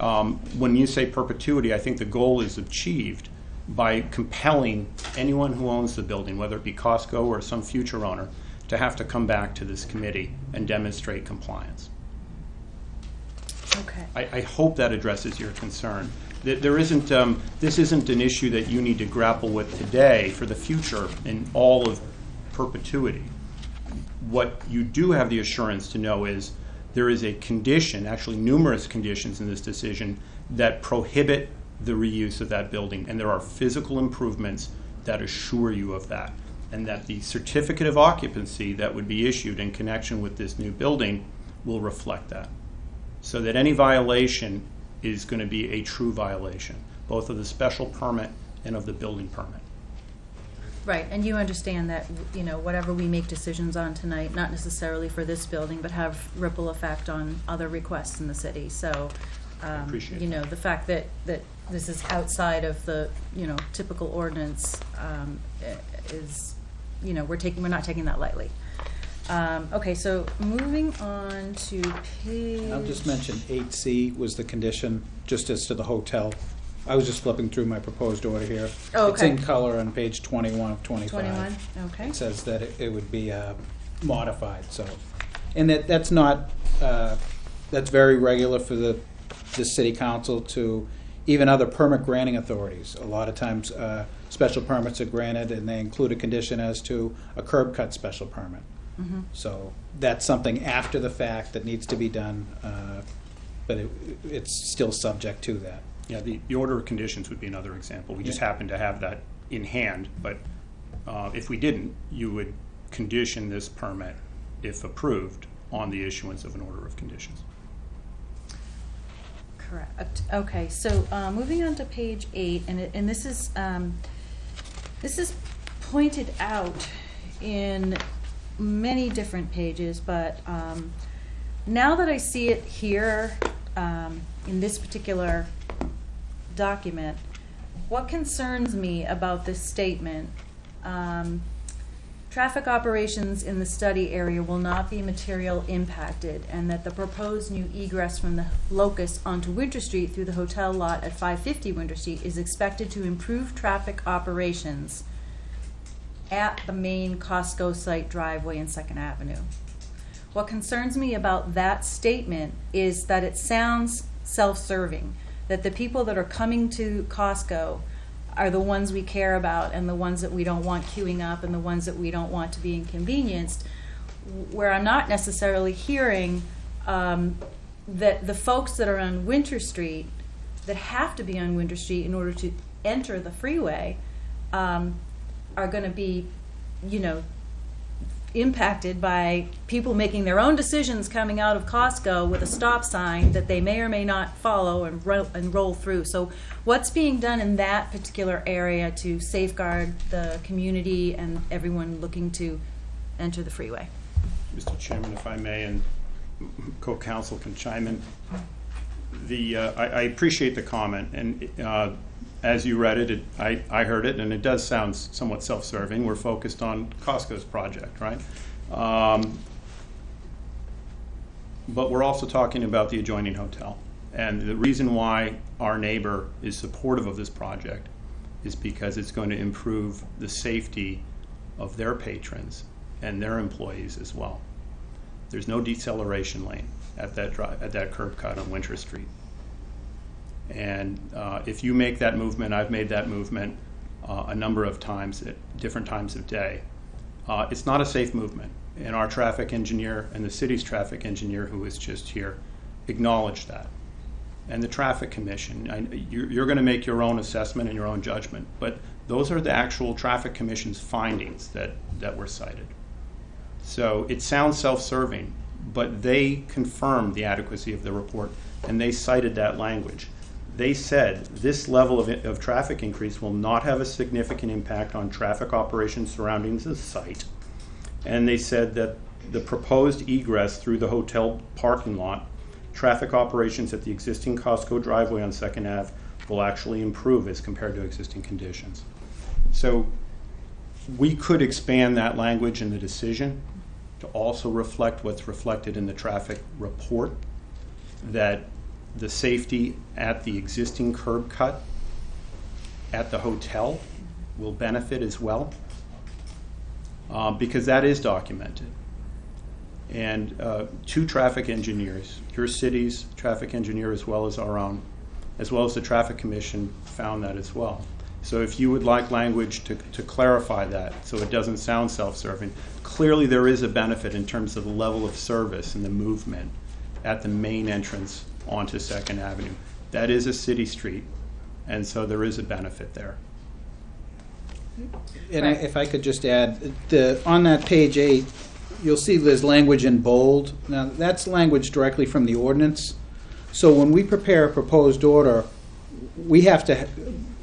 Um, When you say perpetuity, I think the goal is achieved by compelling anyone who owns the building, whether it be Costco or some future owner, to have to come back to this committee and demonstrate compliance. Okay. I, I hope that addresses your concern. That there isn't, um, this isn't an issue that you need to grapple with today for the future in all of perpetuity. What you do have the assurance to know is there is a condition, actually numerous conditions in this decision, that prohibit the reuse of that building. And there are physical improvements that assure you of that. And that the certificate of occupancy that would be issued in connection with this new building will reflect that so that any violation is going to be a true violation, both of the special permit and of the building permit. Right, and you understand that, you know, whatever we make decisions on tonight, not necessarily for this building, but have ripple effect on other requests in the city, so, um, Appreciate you know, the fact that, that this is outside of the, you know, typical ordinance, um, i- is, you know, we're taking, we're not taking that lightly. Um, okay, so moving on to page. I'll just mention eight C was the condition, just as to the hotel. I was just flipping through my proposed order here. Oh, It's in okay. color on page twenty-one of twenty-five. Twenty-one, okay. It says that it it would be uh, modified, so. And that, that's not, uh, that's very regular for the, the city council to, even other permit granting authorities. A lot of times, uh, special permits are granted and they include a condition as to a curb cut special permit. Mhm. So that's something after the fact that needs to be done, uh, but it, it's still subject to that. Yeah, the, the order of conditions would be another example. We just Yeah. happen to have that in hand, but uh, if we didn't, you would condition this permit, if approved, on the issuance of an order of conditions. Correct. Okay, so uh, moving on to page eight, and it, and this is um, this is pointed out in many different pages, but um, now that I see it here um, in this particular document, what concerns me about this statement? Um, Traffic operations in the study area will not be material impacted, and that the proposed new egress from the locus onto Winter Street through the hotel lot at 550 Winter Street is expected to improve traffic operations at the main Costco site driveway in Second Avenue. What concerns me about that statement is that it sounds self-serving, that the people that are coming to Costco are the ones we care about and the ones that we don't want queuing up and the ones that we don't want to be inconvenienced, where I'm not necessarily hearing um, that the folks that are on Winter Street, that have to be on Winter Street in order to enter the freeway, um, are going to be, you know, impacted by people making their own decisions coming out of Costco with a stop sign that they may or may not follow and, ro- and roll through. So, what's being done in that particular area to safeguard the community and everyone looking to enter the freeway? Mr. Chairman, if I may, and co-counsel can chime in. The, uh, I I appreciate the comment, and uh, as you read it, it- I I heard it, and it does sound somewhat self-serving. We're focused on Costco's project, right? Um, But we're also talking about the adjoining hotel. And the reason why our neighbor is supportive of this project is because it's going to improve the safety of their patrons and their employees as well. There's no deceleration lane at that drive, at that curb cut on Winter Street. And uh, if you make that movement, I've made that movement uh, a number of times at different times of day. Uh, it's not a safe movement. And our traffic engineer and the city's traffic engineer, who is just here, acknowledged that. And the traffic commission, I, you're, you're going to make your own assessment and your own judgment, but those are the actual traffic commission's findings that, that were cited. So it sounds self-serving, but they confirmed the adequacy of the report, and they cited that language. They said this level of, of traffic increase will not have a significant impact on traffic operations surrounding the site. And they said that the proposed egress through the hotel parking lot, traffic operations at the existing Costco driveway on Second Ave will actually improve as compared to existing conditions. So we could expand that language in the decision to also reflect what's reflected in the traffic report, that the safety at the existing curb cut at the hotel will benefit as well, uh, because that is documented. And uh, two traffic engineers, your city's traffic engineer as well as our own, as well as the traffic commission found that as well. So if you would like language to, to clarify that, so it doesn't sound self-serving, clearly there is a benefit in terms of the level of service and the movement at the main entrance onto Second Avenue. That is a city street, and so there is a benefit there. And I, if I could just add, the, on that page eight, you'll see there's language in bold. Now, that's language directly from the ordinance. So when we prepare a proposed order, we have to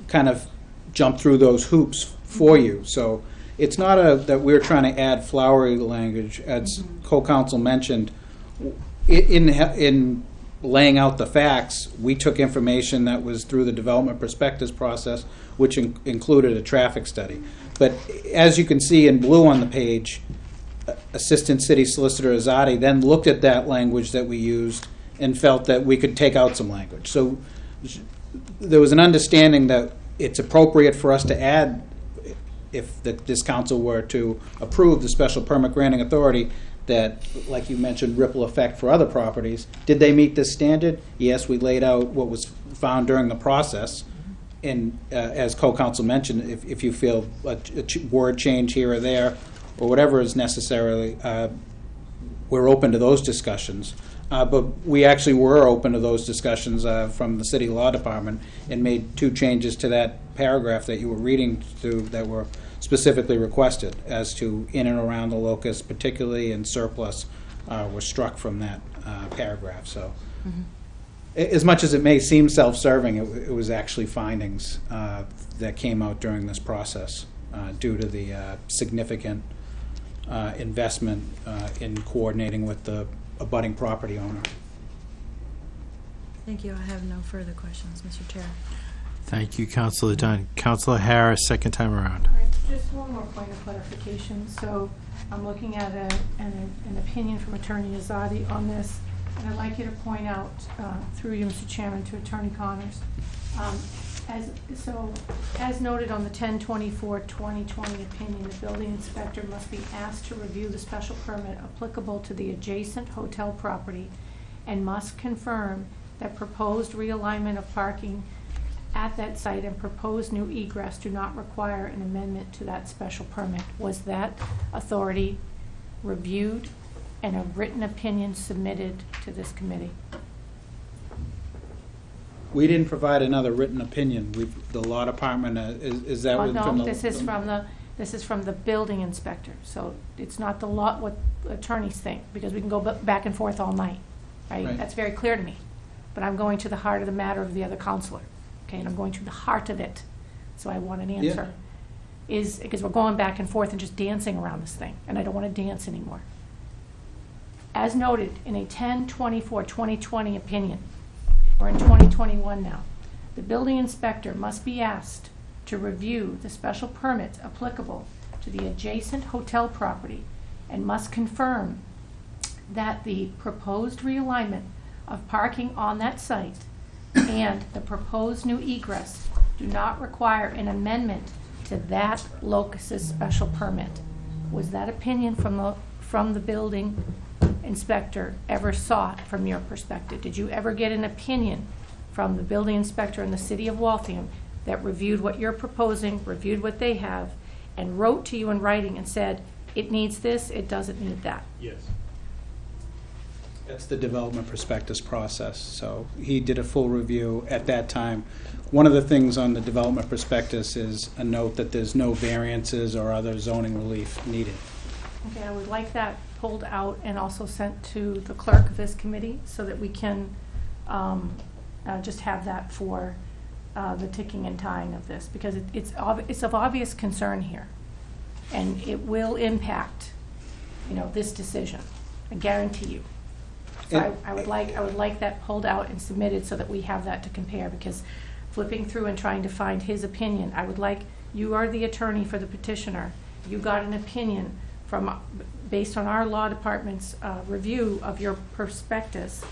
kind of jump through those hoops for you. So it's not a, that we're trying to add flowery language, as co-counsel mentioned. In, in laying out the facts, we took information that was through the development prospectus process, which in- included a traffic study. But as you can see in blue on the page, Assistant City Solicitor Azadi then looked at that language that we used and felt that we could take out some language. So there was an understanding that it's appropriate for us to add, if the- this council were to approve the special permit granting authority, that, like you mentioned, ripple effect for other properties. Did they meet this standard? Yes, we laid out what was found during the process. And uh, as co-counsel mentioned, if, if you feel a a ch- word change here or there, or whatever is necessarily, uh, we're open to those discussions. Uh, But we actually were open to those discussions uh, from the city law department and made two changes to that paragraph that you were reading through that were specifically requested as to in and around the locus, particularly in surplus, uh, were struck from that uh, paragraph, so. A- As much as it may seem self-serving, it it was actually findings uh, that came out during this process uh, due to the uh, significant uh, investment uh, in coordinating with the abutting property owner. Thank you. I have no further questions, Mr. Chair. Thank you, Counselor Dunn. Counselor Harris, second time around. Just one more point of clarification. So I'm looking at a- an an opinion from Attorney Azadi on this, and I'd like you to point out, uh, through you, Mr. Chairman, to Attorney Connors. um, As, so, as noted on the 10/24/2020 opinion, the building inspector must be asked to review the special permit applicable to the adjacent hotel property and must confirm that proposed realignment of parking at that site and proposed new egress do not require an amendment to that special permit. Was that authority reviewed and a written opinion submitted to this committee? We didn't provide another written opinion. We, the law department, uh, is is that Oh, what- from the... No, this is from the, this is from the building inspector, so it's not the law, what attorneys think, because we can go ba- back and forth all night, right? Right. That's very clear to me, but I'm going to the heart of the matter of the other counselor, okay, and I'm going to the heart of it, so I want an answer. Is, because we're going back and forth and just dancing around this thing, and I don't want to dance anymore. As noted in a 10/24/2020 opinion, we're in 2021 now, the building inspector must be asked to review the special permits applicable to the adjacent hotel property and must confirm that the proposed realignment of parking on that site and the proposed new egress do not require an amendment to that locus's special permit. Was that opinion from the, from the building inspector ever sought from your perspective? Did you ever get an opinion from the building inspector in the city of Waltham that reviewed what you're proposing, reviewed what they have, and wrote to you in writing and said, it needs this, it doesn't need that? Yes. That's the development prospectus process, so he did a full review at that time. One of the things on the development prospectus is a note that there's no variances or other zoning relief needed. Okay, I would like that pulled out and also sent to the clerk of this committee so that we can um, uh, just have that for uh, the ticking and tying of this, because it- it's, it's of obvious concern here. And it will impact, you know, this decision, I guarantee you. So I, I would like, I would like that pulled out and submitted so that we have that to compare, because flipping through and trying to find his opinion, I would like, you are the attorney for the petitioner. You got an opinion from, based on our law department's uh, review of your prospectus.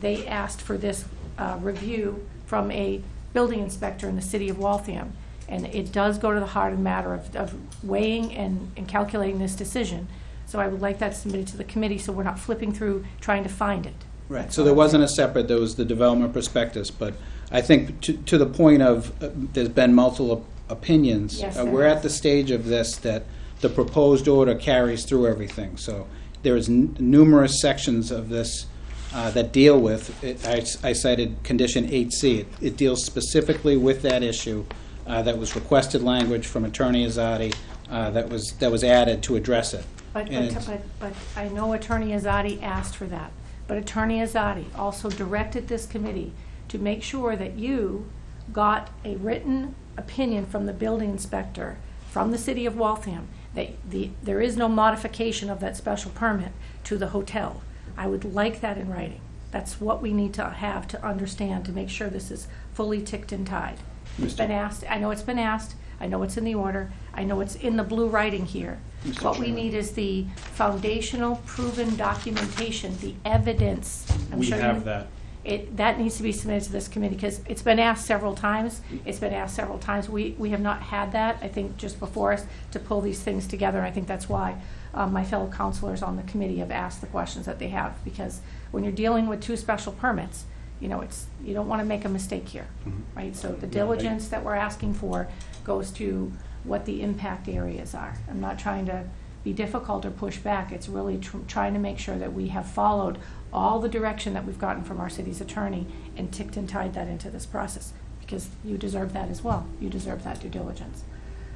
They asked for this uh, review from a building inspector in the city of Waltham. And it does go to the heart of the matter of, of weighing and, and calculating this decision. So I would like that submitted to the committee, so we're not flipping through trying to find it. Right, so there wasn't a separate, there was the development prospectus, but I think to, to the point of, uh, there's been multiple opinions. Yes, uh, there We're at has. the stage of this that the proposed order carries through everything, so there is n- numerous sections of this uh, that deal with, it- I s- I cited condition 8C. It- It deals specifically with that issue, uh, that was requested language from Attorney Azadi, uh, that was, that was added to address it. But, And but, it's- but, but I know Attorney Azadi asked for that. But Attorney Azadi also directed this committee to make sure that you got a written opinion from the building inspector, from the city of Waltham, that the, there is no modification of that special permit to the hotel. I would like that in writing. That's what we need to have to understand, to make sure this is fully ticked and tied. It's been asked, I know it's been asked, I know it's in the order, I know it's in the blue writing here. Mr. What we Chairman. need is the foundational proven documentation, the evidence. I'm We sure you- have that. It, that needs to be submitted to this committee, because it's been asked several times. It's been asked several times. We, we have not had that, I think, just before us to pull these things together. And I think that's why um, my fellow counselors on the committee have asked the questions that they have. Because when you're dealing with two special permits, you know, it's, you don't want to make a mistake here, right? So the diligence that we're asking for goes to what the impact areas are. I'm not trying to be difficult or push back. It's really tr- trying to make sure that we have followed all the direction that we've gotten from our city's attorney and ticked and tied that into this process, because you deserve that as well. You deserve that due diligence.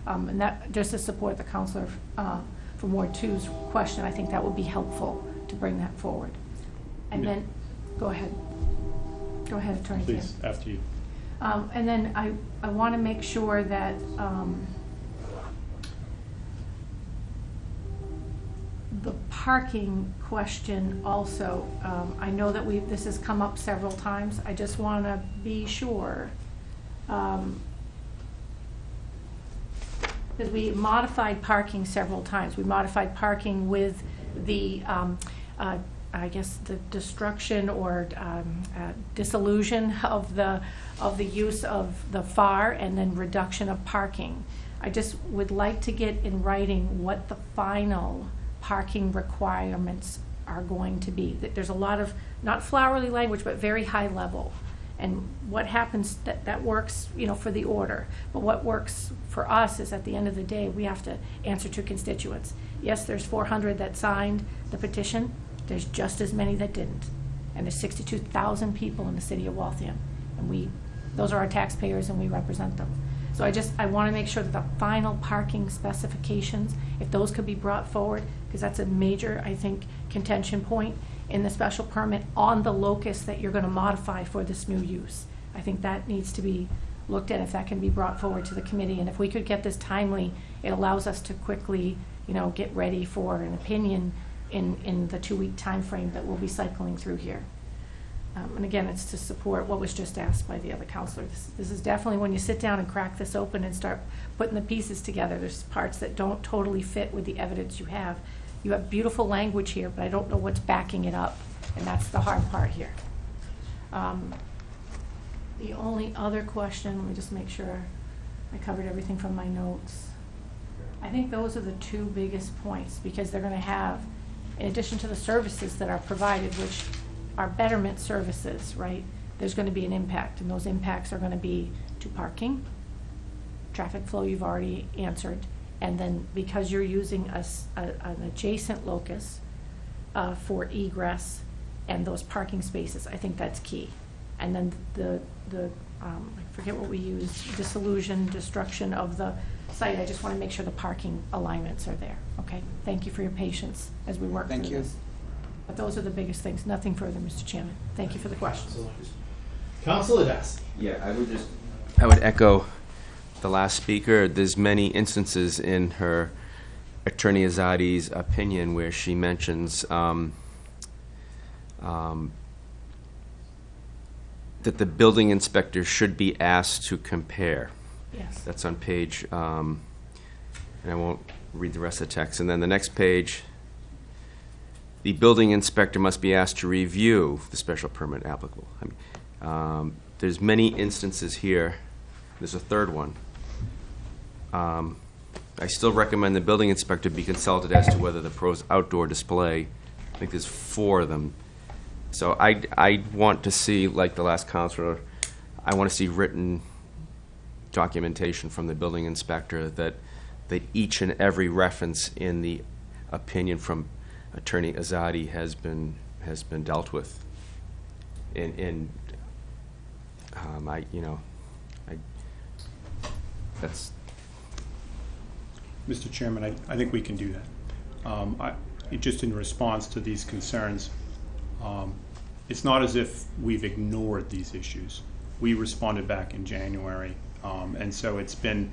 Um, And that, just to support the counselor uh, from Ward Two's question, I think that would be helpful to bring that forward. And Yeah. then, go ahead. Go ahead, Attorney Kim. Please, after you. Um, and then I, I want to make sure that, um, the parking question also, um, I know that we, this has come up several times. I just want to be sure, um, because we modified parking several times. We modified parking with the, um, uh, I guess, the destruction or um, uh, dissolution of the, of the use of the FAR and then reduction of parking. I just would like to get in writing what the final parking requirements are going to be. That There's a lot of, not flowery language, but very high level. And what happens, that, that works, you know, for the order. But what works for us is at the end of the day, we have to answer to constituents. Yes, there's four hundred that signed the petition, there's just as many that didn't. And there's sixty-two thousand people in the city of Waltham. And we, those are our taxpayers and we represent them. So I just, I want to make sure that the final parking specifications, if those could be brought forward, because that's a major, I think, contention point in the special permit on the locus that you're going to modify for this new use. I think that needs to be looked at, if that can be brought forward to the committee. And if we could get this timely, it allows us to quickly, you know, get ready for an opinion in, in the two-week time frame that we'll be cycling through here. Um, And again, it's to support what was just asked by the other counselor. This- This is definitely, when you sit down and crack this open and start putting the pieces together, there's parts that don't totally fit with the evidence you have. You have beautiful language here, but I don't know what's backing it up, and that's the hard part here. Um, The only other question, let me just make sure I covered everything from my notes. I think those are the two biggest points, because they're gonna have, in addition to the services that are provided, which are betterment services, right? There's gonna be an impact, and those impacts are gonna be to parking, traffic flow you've already answered, and then because you're using a a- an adjacent locus uh, for egress and those parking spaces, I think that's key. And then the, the, um, I forget what we used, dissolution, destruction of the site, I just want to make sure the parking alignments are there, okay? Thank you for your patience as we work through Thank you. this. But those are the biggest things, nothing further, Mr. Chairman. Thank you for the questions. Counselor Dasty. Yeah, I would just. I would echo the last speaker. There's many instances in her Attorney Azadi's opinion where she mentions um, um, that the building inspector should be asked to compare. Yes. That's on page, um, and I won't read the rest of the text. And then the next page, the building inspector must be asked to review the special permit applicable. I mean, um, There's many instances here, there's a third one. Um, I still recommend the building inspector be consulted as to whether the pros outdoor display, I think there's four of them. So I, I want to see, like the last counselor, I want to see written documentation from the building inspector that, that each and every reference in the opinion from Attorney Azadi has been, has been dealt with. And, and, um, I, you know, I, that's, Mr. Chairman, I, I think we can do that. Um, I, just in response to these concerns, um, it's not as if we've ignored these issues. We responded back in January Um, And so it's been,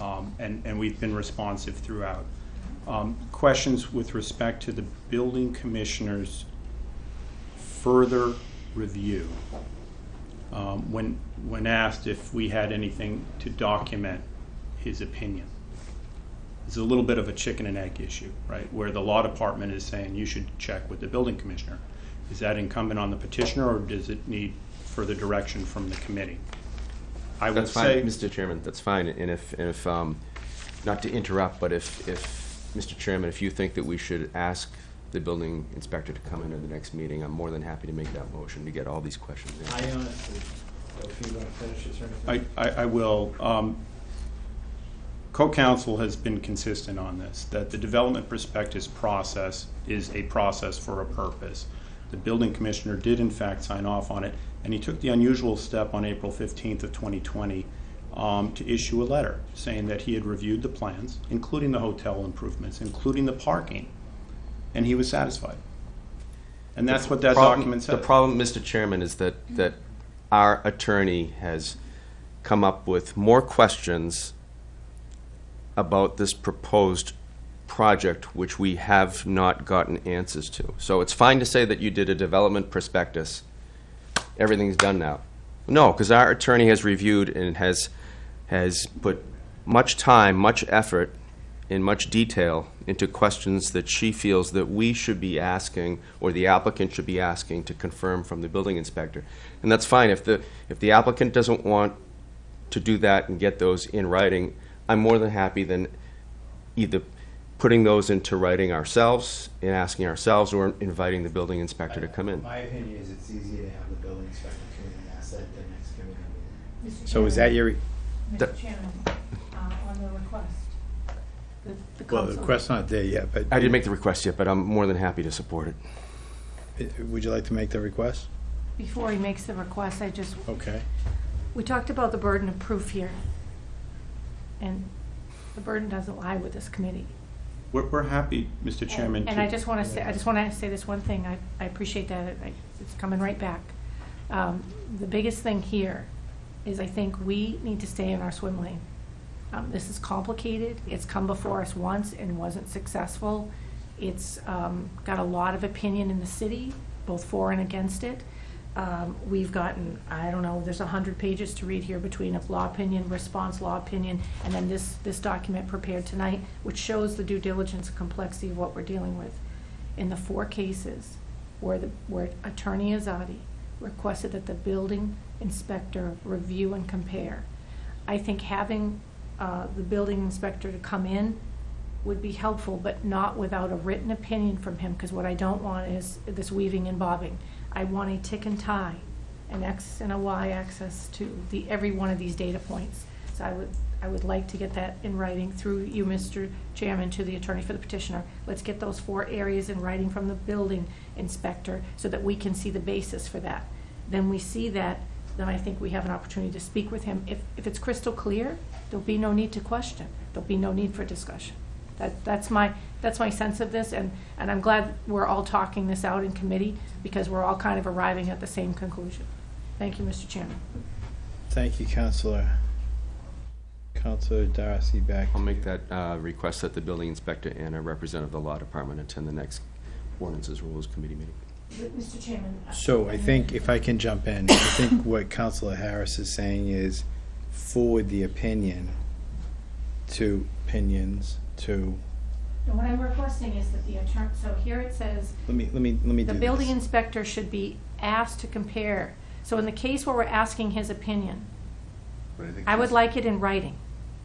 um, and, and we've been responsive throughout. Um, Questions with respect to the building commissioner's further review. Um, When, when asked if we had anything to document his opinion. It's a little bit of a chicken and egg issue, right? Where the law department is saying you should check with the building commissioner. Is that incumbent on the petitioner, or does it need further direction from the committee? I would That's fine, say, Mr. Chairman, that's fine. And if, and if, um, not to interrupt, but if, if, Mr. Chairman, if you think that we should ask the building inspector to come into the next meeting, I'm more than happy to make that motion to get all these questions in. I honestly, if you want to finish this or anything. I, I I will. Um, Co-counsel has been consistent on this, that the development prospectus process is a process for a purpose. The building commissioner did in fact sign off on it, and he took the unusual step on April 15th of 2020 um, to issue a letter saying that he had reviewed the plans, including the hotel improvements, including the parking, and he was satisfied. And that's what that Problem- document says. The problem, Mr. Chairman, is that, that our attorney has come up with more questions about this proposed project, which we have not gotten answers to. So it's fine to say that you did a development prospectus, everything's done now. No, because our attorney has reviewed and has, has put much time, much effort, in much detail into questions that she feels that we should be asking, or the applicant should be asking to confirm from the building inspector. And that's fine, if the, if the applicant doesn't want to do that and get those in writing, I'm more than happy than either putting those into writing ourselves and asking ourselves, or inviting the building inspector to come in. My opinion is it's easier to have the building inspector come in and ask that at the next committee meeting. Mr. So is that your, Mr. Chairman, uh, on the request, the, the well, the council. request's not there yet, but. I didn't make the request yet, but I'm more than happy to support it. Would you like to make the request? Before he makes the request, I just, Okay. we talked about the burden of proof here. And the burden doesn't lie with this committee. We're, we're happy, Mr. Chairman. And to- I just want to say, I just want to say this one thing, I, I appreciate that, I- it's coming right back. Um, The biggest thing here is I think we need to stay in our swim lane. Um, This is complicated, it's come before us once and wasn't successful. It's um, got a lot of opinion in the city, both for and against it. Um, We've gotten, I don't know, there's a hundred pages to read here between a law opinion, response law opinion, and then this, this document prepared tonight, which shows the due diligence and complexity of what we're dealing with. In the four cases where the, where Attorney Azadi requested that the building inspector review and compare, I think having uh, the building inspector to come in would be helpful, but not without a written opinion from him, because what I don't want is this weaving and bobbing. I want a tick and tie, an X and a Y axis to the, every one of these data points. So I would, I would like to get that in writing through you, Mr. Chairman, to the attorney for the petitioner. Let's get those four areas in writing from the building inspector, so that we can see the basis for that. Then we see that, then I think we have an opportunity to speak with him. If, if it's crystal clear, there'll be no need to question. There'll be no need for discussion. That, that's my, that's my sense of this, and, and I'm glad we're all talking this out in committee, because we're all kind of arriving at the same conclusion. Thank you, Mr. Chairman. Thank you, Counselor. Counselor Darcy, back. I'll to make you. that uh, request that the building inspector and a representative of the law department attend the next ordinances rules committee meeting. But, Mr. Chairman. uh, So I think, if I can jump in, I think what Counselor Harris is saying is forward the opinion to, opinions to, And what I'm requesting is that the attorney, so here it says, let me, let me, let me do the this. building inspector should be asked to compare. So in the case where we're asking his opinion, But think I would that's- like it in writing.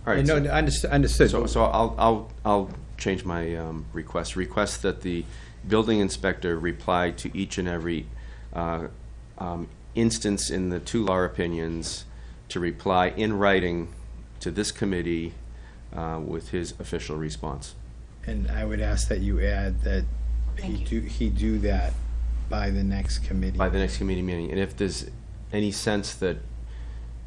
All right, No, so- no, understood, understood. So, so I'll, I'll, I'll change my um, request. Request that the building inspector reply to each and every uh, um, instance in the two law opinions to reply in writing to this committee uh, with his official response. And I would ask that you add that he Thank do, he do that by the next committee. by the next committee meeting. And if there's any sense that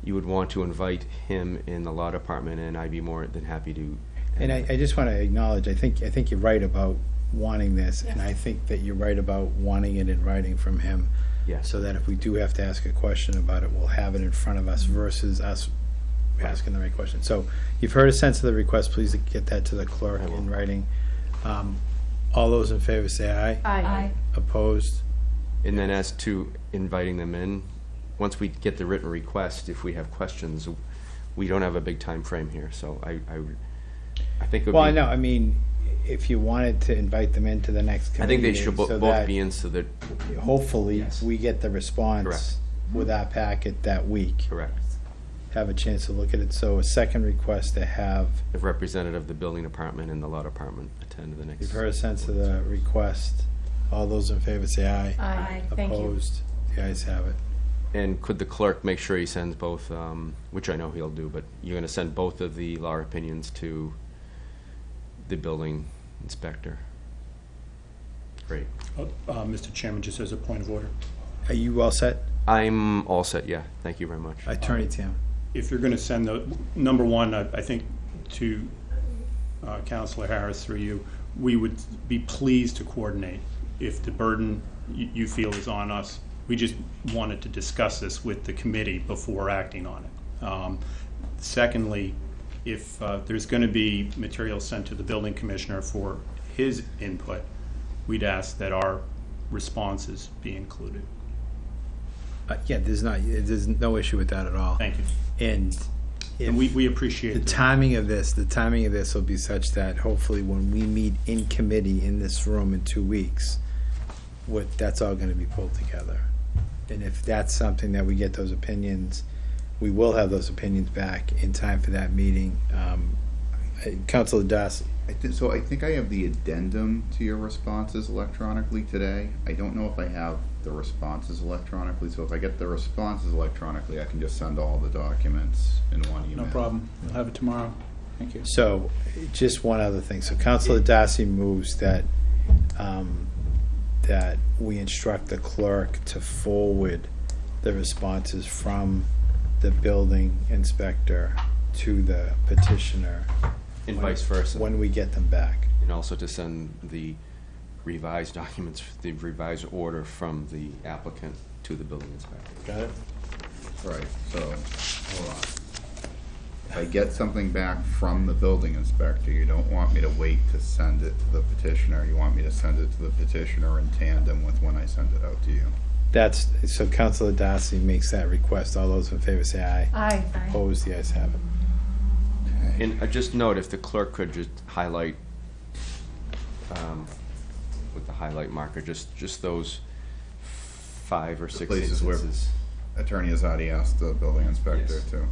you would want to invite him in the law department, and I'd be more than happy to. And I, I just want to acknowledge, I think, I think you're right about wanting this, and I think that you're right about wanting it in writing from him. Yes. So that if we do have to ask a question about it, we'll have it in front of us versus us asking the right question. So you've heard a sense of the request, please get that to the clerk in writing. Um, All those in favor say aye. Aye. Opposed? And then as to inviting them in, once we get the written request, if we have questions, we don't have a big time frame here, so I, I, I think it would be. Well, I know, I mean, if you wanted to invite them into the next I committee think they should bo- so both that be in so that, Hopefully, Yes. we get the response Correct. with our packet that week. correct, Have a chance to look at it. So a second request to have, the representative of the building department and the law department attend the next. you've heard a sense of the request. All those in favor say aye. Aye. Thank you. Opposed? The ayes have it. And could the clerk make sure he sends both, um, which I know he'll do, but you're gonna send both of the law opinions to the building inspector? Great. Uh, uh, Mr. Chairman, just as a point of order, Are you all set? I'm all set, yeah, thank you very much. Attorney Tim. If you're going to send the, number one, I I think to uh, Counselor Harris through you, we would be pleased to coordinate if the burden you you feel is on us. We just wanted to discuss this with the committee before acting on it. Um, Secondly, if uh, there's going to be material sent to the building commissioner for his input, we'd ask that our responses be included. Uh, Yeah, there's not, there's no issue with that at all. Thank you. And And we, we appreciate the the timing of this, the timing of this will be such that hopefully when we meet in committee in this room in two weeks, what, that's all gonna be pulled together. And if that's something that we get those opinions, we will have those opinions back in time for that meeting. Um, uh, Counselor I thi- So I think I have the addendum to your responses electronically today. I don't know if I have the responses electronically, so if I get the responses electronically, I can just send all the documents in one email. No problem. We'll have it tomorrow. Thank you. So, just one other thing. So Counselor Darcy moves that, um, that we instruct the clerk to forward the responses from the building inspector to the petitioner. And when- vice versa. When we get them back. And also to send the revised documents, the revised order from the applicant to the building inspector. Got it? Right, so, hold on. If I get something back from the building inspector, you don't want me to wait to send it to the petitioner. You want me to send it to the petitioner in tandem with when I send it out to you. That's, so Counselor Darcy makes that request. All those in favor say aye. Aye. Opposed, the ayes have it. And uh, just note, if the clerk could just highlight, um, with the highlight marker, just, just those five or six places where- instances. Attorney has already asked the building inspector Yes. to.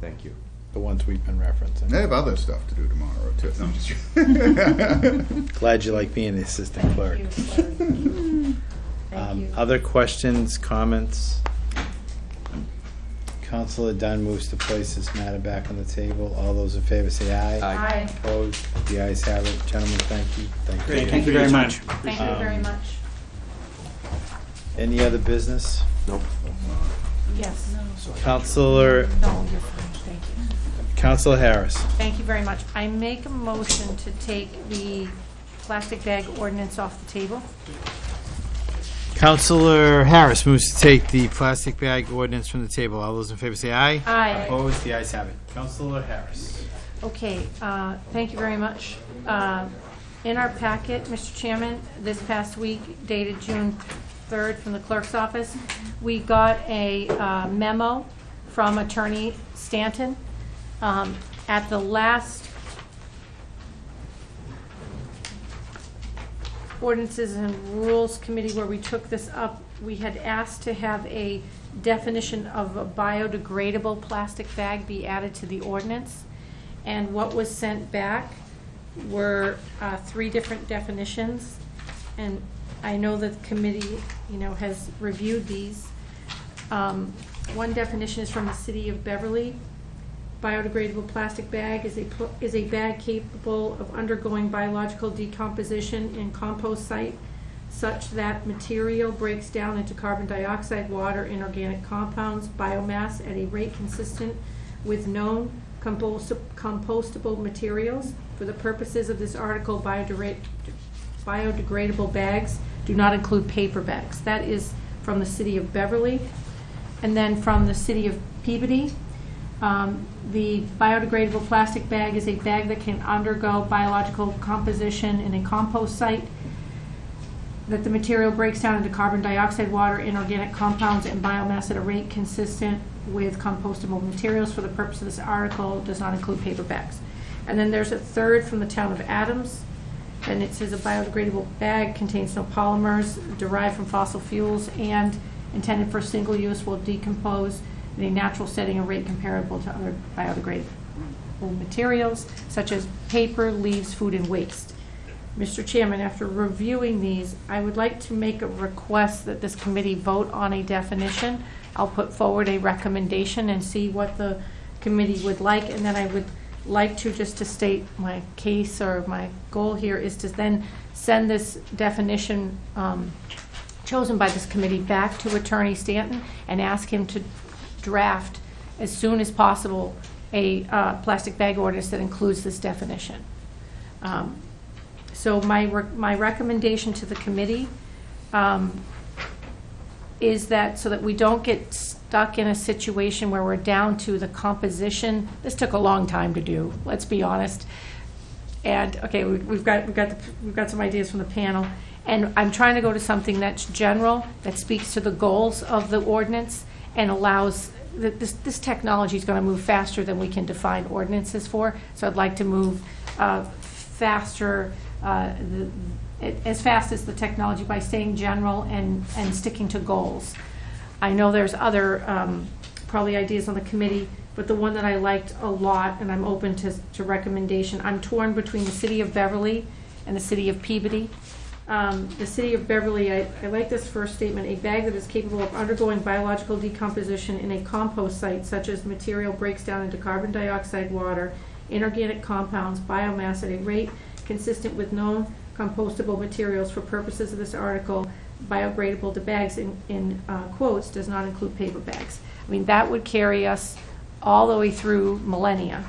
Thank you. The ones we've been referencing. They have other stuff to do tomorrow too. No, I'm just. Glad you like being the assistant clerk. Thank Um, you. Other questions, comments? Counselor Dunn moves to place this matter back on the table. All those in favor say aye. Aye. Opposed? The ayes have it. Gentlemen, thank you. Thank you. Great, Thank you very time. much. Thank you very Um, much. Any other business? Nope. Yes. Counselor, No, you're fine. Thank you. Counselor Harris. Thank you very much. I make a motion to take the plastic bag ordinance off the table. Counselor Harris moves to take the plastic bag ordinance from the table. All those in favor say aye. Aye. Opposed? The ayes have it. Counselor Harris. Okay, uh, thank you very much. Uh, In our packet, Mr. Chairman, this past week dated June 3rd from the clerk's office, we got a uh, memo from Attorney Stanton. Um, At the last ordinances and rules committee where we took this up, we had asked to have a definition of a biodegradable plastic bag be added to the ordinance. And what was sent back were uh, three different definitions. And I know that the committee, you know, has reviewed these. Um, One definition is from the city of Beverly. Biodegradable plastic bag is a, is a bag capable of undergoing biological decomposition in compost site such that material breaks down into carbon dioxide, water, inorganic compounds, biomass at a rate consistent with known compost- compostable materials. For the purposes of this article, biodegrad- biodegradable bags do not include paper bags. That is from the city of Beverly. And then from the city of Peabody, Um, The biodegradable plastic bag is a bag that can undergo biological composition in a compost site, that the material breaks down into carbon dioxide, water, inorganic compounds, and biomass at a rate consistent with compostable materials for the purpose of this article, does not include paper bags. And then there's a third from the town of Adams, and it says a biodegradable bag contains no polymers derived from fossil fuels and intended for single use will decompose in a natural setting at rate comparable to other biodegradable materials such as paper, leaves, food, and waste. Mr. Chairman, after reviewing these, I would like to make a request that this committee vote on a definition. I'll put forward a recommendation and see what the committee would like, and then I would like to, just to state my case or my goal here, is to then send this definition um, chosen by this committee back to Attorney Stanton and ask him to draft as soon as possible a uh, plastic bag ordinance that includes this definition. Um, So my, rec- my recommendation to the committee um, is that, so that we don't get stuck in a situation where we're down to the composition, this took a long time to do, let's be honest. And, okay, we- we've got, we've got, the- we've got some ideas from the panel, and I'm trying to go to something that's general, that speaks to the goals of the ordinance, and allows, that this, this technology is gonna move faster than we can define ordinances for, so I'd like to move uh, faster, uh, the- as fast as the technology by staying general and, and sticking to goals. I know there's other, um, probably ideas on the committee, but the one that I liked a lot, and I'm open to, to recommendation, I'm torn between the city of Beverly and the city of Peabody. Um, the city of Beverly, I, I like this first statement, a bag that is capable of undergoing biological decomposition in a compost site such as material breaks down into carbon dioxide, water, inorganic compounds, biomass at a rate consistent with known compostable materials for purposes of this article, biodegradable to bags in, in uh, quotes, does not include paper bags. I mean, that would carry us all the way through millennia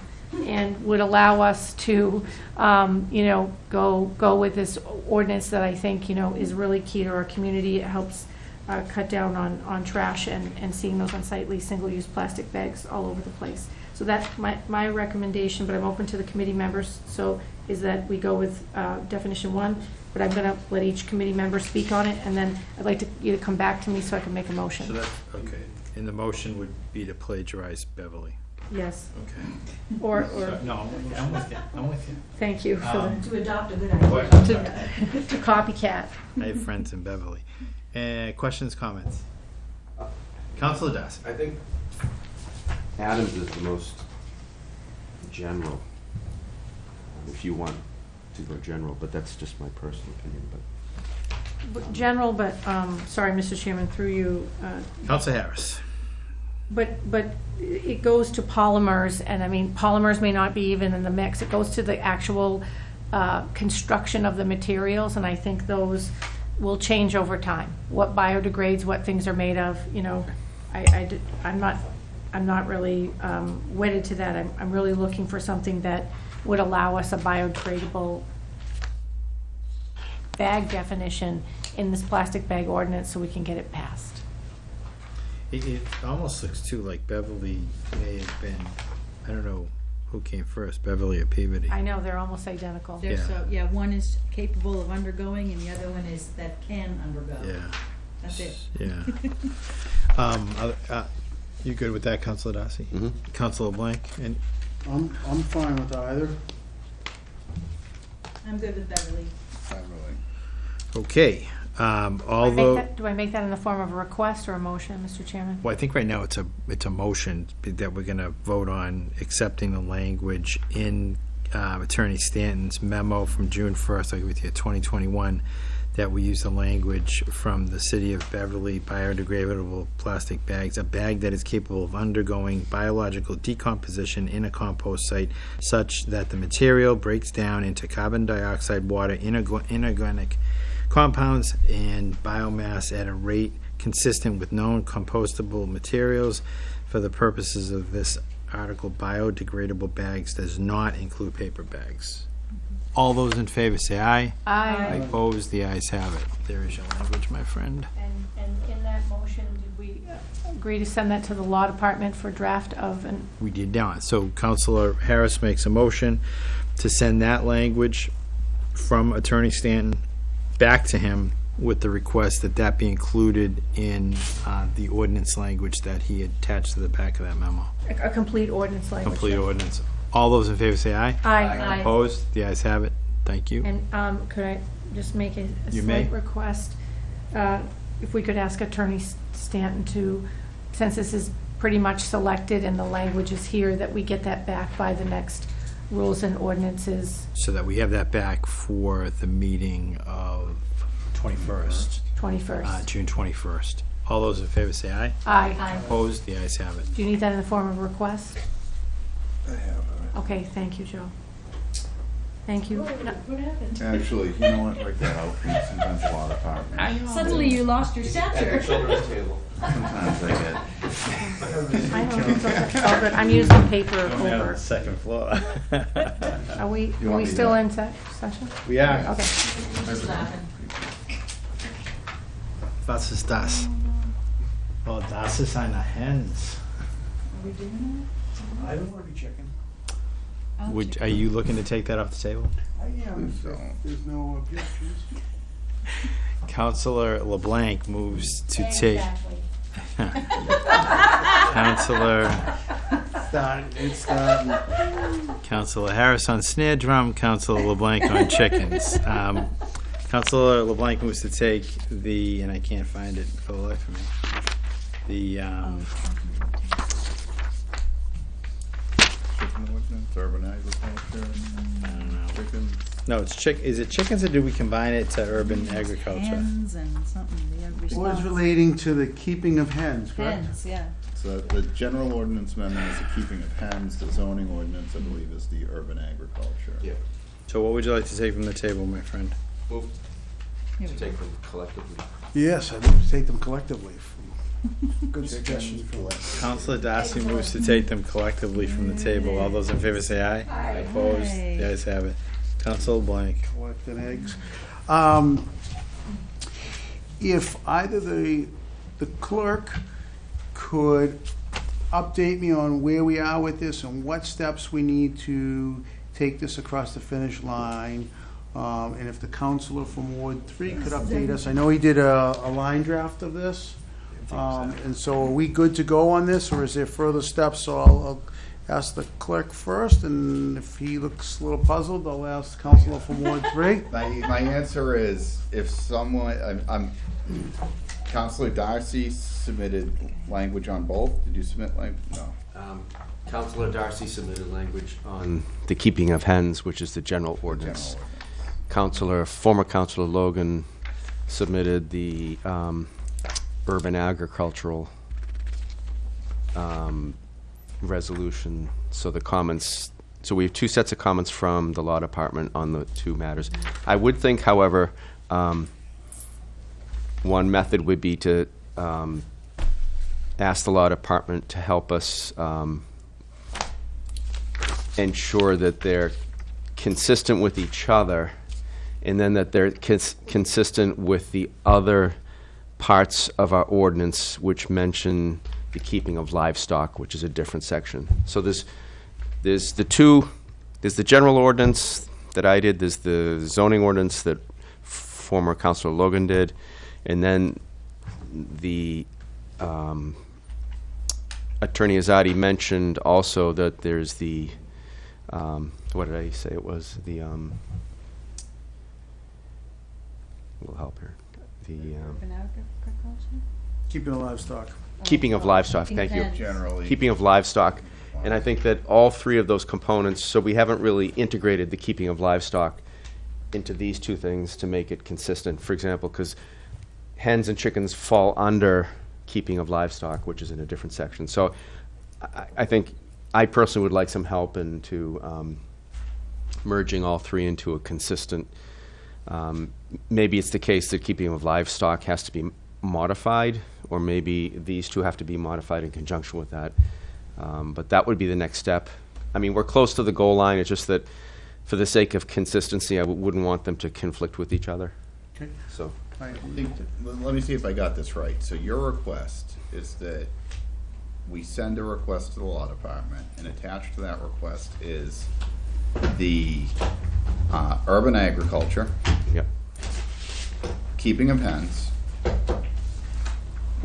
and would allow us to, um, you know, go, go with this ordinance that I think, you know, is really key to our community. It helps uh, cut down on, on trash and, and seeing those unsightly single-use plastic bags all over the place. So that's my, my recommendation, but I'm open to the committee members, so is that we go with uh, definition one, but I'm gonna let each committee member speak on it, and then I'd like to, you to come back to me so I can make a So motion. that, okay, and the motion would be to plagiarize Beverly. Yes, Okay. or, or, No, I'm with you, I'm with you, I'm with you. thank you for Um, the, To adopt a good What- to to copycat. I have friends in Beverly. Uh, questions, comments? Councilor Das. I think Adams is the most general, if you want to go general, but that's just my personal opinion, but. But General, but, um, sorry, Mr. Chairman, through you, uh, Councilor Harris. But, but it goes to polymers, and I mean, polymers may not be even in the mix. It goes to the actual uh, construction of the materials, and I think those will change over time. What biodegrades, what things are made of, you know, I, I'm not, I'm not really um, wedded to that. I'm, I'm really looking for something that would allow us a biodegradable bag definition in this plastic bag ordinance so we can get it passed. It, it almost looks too like Beverly may have been, I don't know who came first, Beverly or Peabody. I know, they're almost identical. There's, Yeah. so, yeah, one is capable of undergoing and the other one is that can undergo. Yeah. That's it. Yeah. Um, uh, uh, you good with that, Councilor Darcy? Mhm. Councilor Blank, and I'm, I'm fine with either. I'm good with Beverly. Beverly. Okay, um, Do I make although, that- Do I make that in the form of a request or a motion, Mr. Chairman? well, I think right now it's a, it's a motion that we're gonna vote on accepting the language in uh, Attorney Stanton's memo from June first, I'll give it to you, twenty twenty-one, that we use the language from the city of Beverly biodegradable plastic bags, a bag that is capable of undergoing biological decomposition in a compost site such that the material breaks down into carbon dioxide, water, inorganic compounds, and biomass at a rate consistent with known compostable materials. For the purposes of this article, biodegradable bags does not include paper bags. All those in favor say aye. Aye. Opposed, the ayes have it. There is your language, my friend. And, and in that motion, did we agree to send that to the law department for draft of an, We did not. So Counselor Harris makes a motion to send that language from Attorney Stanton back to him with the request that that be included in uh, the ordinance language that he attached to the back of that memo. a complete ordinance language? Complete ordinance. All those in favor say aye. Aye. Opposed? The ayes have it. Thank you. And um, could I just make a a You may. slight request? Uh, If we could ask Attorney Stanton to, since this is pretty much selected and the language is here, that we get that back by the next rules and ordinances So that we have that back for the meeting of 21st, uh, 21st. June 21st. All those in favor say aye. Aye. Opposed? The ayes have it. Do you need that in the form of a request? I have. Okay, thank you, Joe. Thank you. No, Actually, you know what, write that out, sometimes a lot of power. Suddenly you lost your stature. Sometimes I get. I know, it's all good. It's all good. I'm using paper over. second floor. Are we, You are want we me still in se- session? We are. Okay. Was ist das? Oh, das ist eine Hens. I don't want to be checking. Would, are you looking to take that off the table? I am, if So- there's no objections. Counselor LeBlanc moves to take. Counselor, Starting, it's starting. Counselor Harris on snare drum, Counselor LeBlanc on chickens. Um, Counselor LeBlanc moves to take the, and I can't find it for the life of me, the, um, Chicken ordinance, urban agriculture, I don't know. chicken. No, it's chick, is it chickens or do we combine it to urban agriculture? Hens and something, the Was response. relating to the keeping of hens, correct? Hens, yeah. So the general ordinance amendment is the keeping of hens, the zoning ordinance, I believe, is the urban agriculture. Yeah. So what would you like to take from the table, my friend? Move Here to go. take them collectively. Yes, I'd like to take them collectively. Good suggestion for from Counselor Darcy moves to take them collectively from the table. All those in favor say aye. Aye. Opposed? Yay. The ayes have it. Counselor Blank. collecting eggs. Um, If either the, the clerk could update me on where we are with this and what steps we need to take this across the finish line, um, and if the counselor from Ward Three could update us. I know he did a, a line draft of this. Um, and so are we good to go on this, or is there further steps? So I'll, I'll ask the clerk first, and if he looks a little puzzled, I'll ask Counselor from Ward Three. My, my answer is, if someone, I'm, I'm, Counselor Darcy submitted language on both, did you submit language? no? Um, Counselor Darcy submitted language on the keeping of hens, which is the general ordinance. General ordinance. Counselor, former Counselor Logan submitted the um, urban agricultural um, resolution. So the comments, so we have two sets of comments from the law department on the two matters. I would think, however, um, one method would be to um, ask the law department to help us um, ensure that they're consistent with each other, and then that they're cons- consistent with the other parts of our ordinance which mention the keeping of livestock, which is a different section. So there's, there's the two, there's the general ordinance that I did, there's the zoning ordinance that former Councilor Logan did, and then the um, Attorney Azadi mentioned also that there's the, um, what did I say it was? The, um, will help here. The um? Keeping the livestock. keeping of livestock, thank you. hens. Generally. Keeping of livestock. And I think that all three of those components, so we haven't really integrated the keeping of livestock into these two things to make it consistent. For example, because hens and chickens fall under keeping of livestock, which is in a different section. So I, I think, I personally would like some help into um, merging all three into a consistent, um, maybe it's the case that keeping of livestock has to be modified, or maybe these two have to be modified in conjunction with that. Um, But that would be the next step. I mean, we're close to the goal line, it's just that for the sake of consistency, I w- wouldn't want them to conflict with each other. Okay. So, I think, let let me see if I got this right. So your request is that we send a request to the law department, and attached to that request is the uh, urban agriculture, yep, keeping of hens.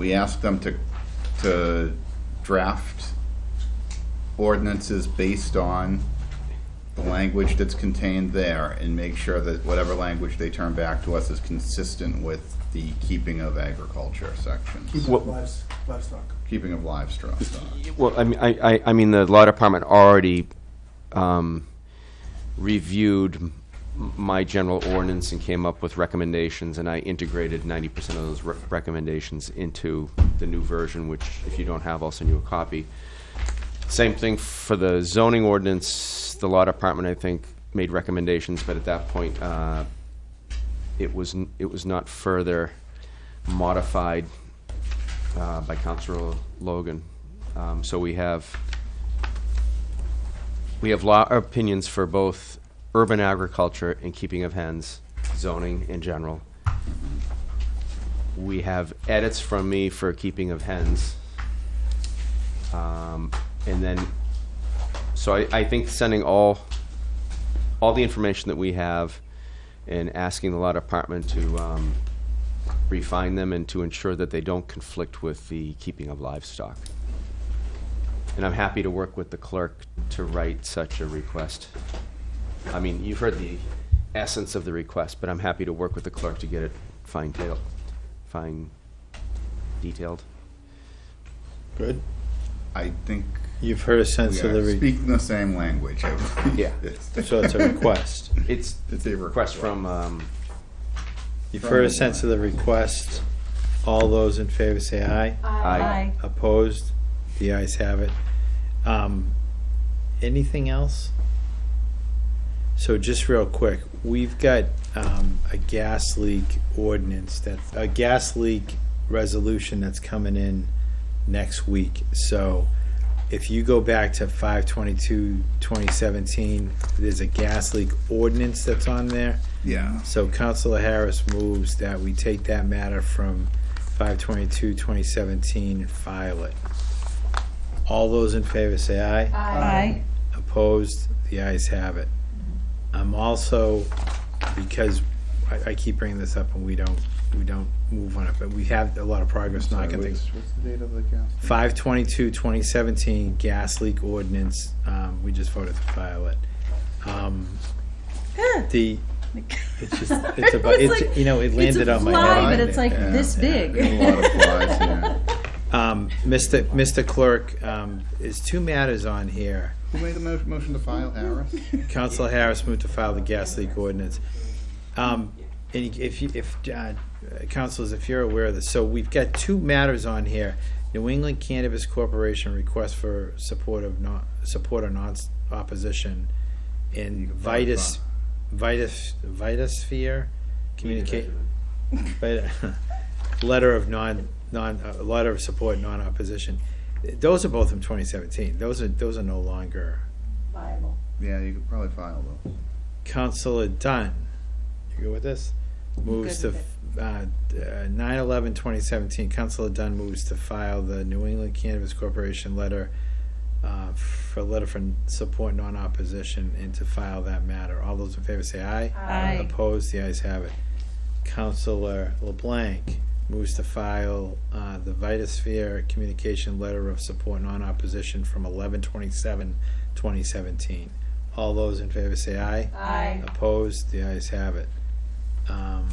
We ask them to, to draft ordinances based on the language that's contained there and make sure that whatever language they turn back to us is consistent with the keeping of agriculture section. What- Livestock. Keeping of livestock. well, I mean, I, I, I mean, the law department already, um, reviewed m- my general ordinance and came up with recommendations, and I integrated ninety percent of those re- recommendations into the new version, which if you don't have, I'll send you a copy. Same thing for the zoning ordinance, the law department, I think, made recommendations, but at that point, uh, it was, n- it was not further modified, uh, by Councilor Logan. Um, so we have, we have law opinions for both urban agriculture and keeping of hens, zoning in general. We have edits from me for keeping of hens. Um, and then, so I, I think sending all, all the information that we have and asking the law department to, um, refine them and to ensure that they don't conflict with the keeping of livestock. And I'm happy to work with the clerk to write such a request. I mean, you've heard the essence of the request, but I'm happy to work with the clerk to get it fine tail, fine detailed. Good. I think You've heard a sense of the, are re- speaking the same language. I believe. Yeah. so it's a request. It's It's a request from, um, You've heard a sense of the request. All those in favor say aye. I, Opposed? The ayes have it. Um, anything else? So just real quick, we've got, um, a gas leak ordinance that, a gas leak resolution that's coming in next week. So if you go back to 522, 2017, there's a gas leak ordinance that's on there. Yeah. So Councilor Harris moves that we take that matter from 5/22/2017 and file it. All those in favor say aye. Aye. Opposed? The ayes have it. I'm also, because I, I keep bringing this up and we don't, we don't move on it, but we have a lot of progress knocking What's, things. what's the date of the gas? 5/22/2017 gas leak ordinance, um, we just voted to file it. Um, The, it's just, it's about, was it's, like- you know, it It's landed a on my fly, head. but it's like Yeah, this big. A lot of flies here. Um, Mr. Mr. Clerk, um, there's two matters on here. Who made the mo- motion to file, Harris? Councilor Harris moved to file the gas leak ordinance. Um, and if you, if, uh, councilors, if you're aware of this, so we've got two matters on here. New England Cannabis Corporation request for support of not, support or non-opposition in Vitus, Vitus, Vitasphere communicate. Vita- Letter of non, non, uh, letter of support, non-opposition. Those are both from twenty seventeen. Those are, those are no longer Viable. Yeah, you could probably file those. Counselor Dunn, you good with this? Moves to, Good uh, nine eleven twenty seventeen, Counselor Dunn moves to file the New England Cannabis Corporation letter, uh, for letter for support non-opposition and to file that matter. All those in favor say aye. Aye. Opposed, the ayes have it. Counselor LeBlanc moves to file, uh, the Vitasphere Communication Letter of Support Non-Opposition from eleven twenty-seven twenty seventeen. All those in favor say aye. Aye. Opposed, the ayes have it. Um,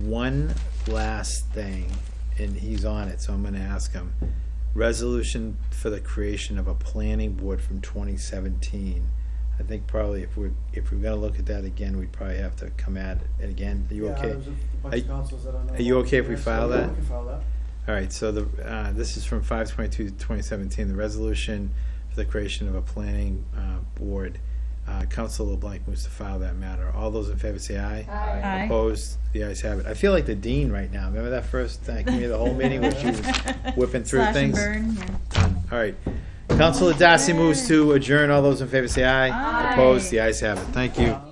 one last thing, and he's on it, so I'm gonna ask him. Resolution for the creation of a planning board from twenty seventeen. I think probably if we're, if we're gonna look at that again, we'd probably have to come at it again. Are you okay? Are you- are you okay if we file that? All right, so the, uh, this is from 5/22/2017, the resolution for the creation of a planning, uh, board. Uh, Council LeBlanc moves to file that matter. All those in favor say aye. Aye. Opposed? The ayes have it. I feel like the dean right now. Remember that first, uh, committee of the whole meeting where she was whipping through Slash and things? burn, yeah. Done. All right. Councilor Darcy moves to adjourn. All those in favor say aye. Opposed? The ayes have it. Thank you.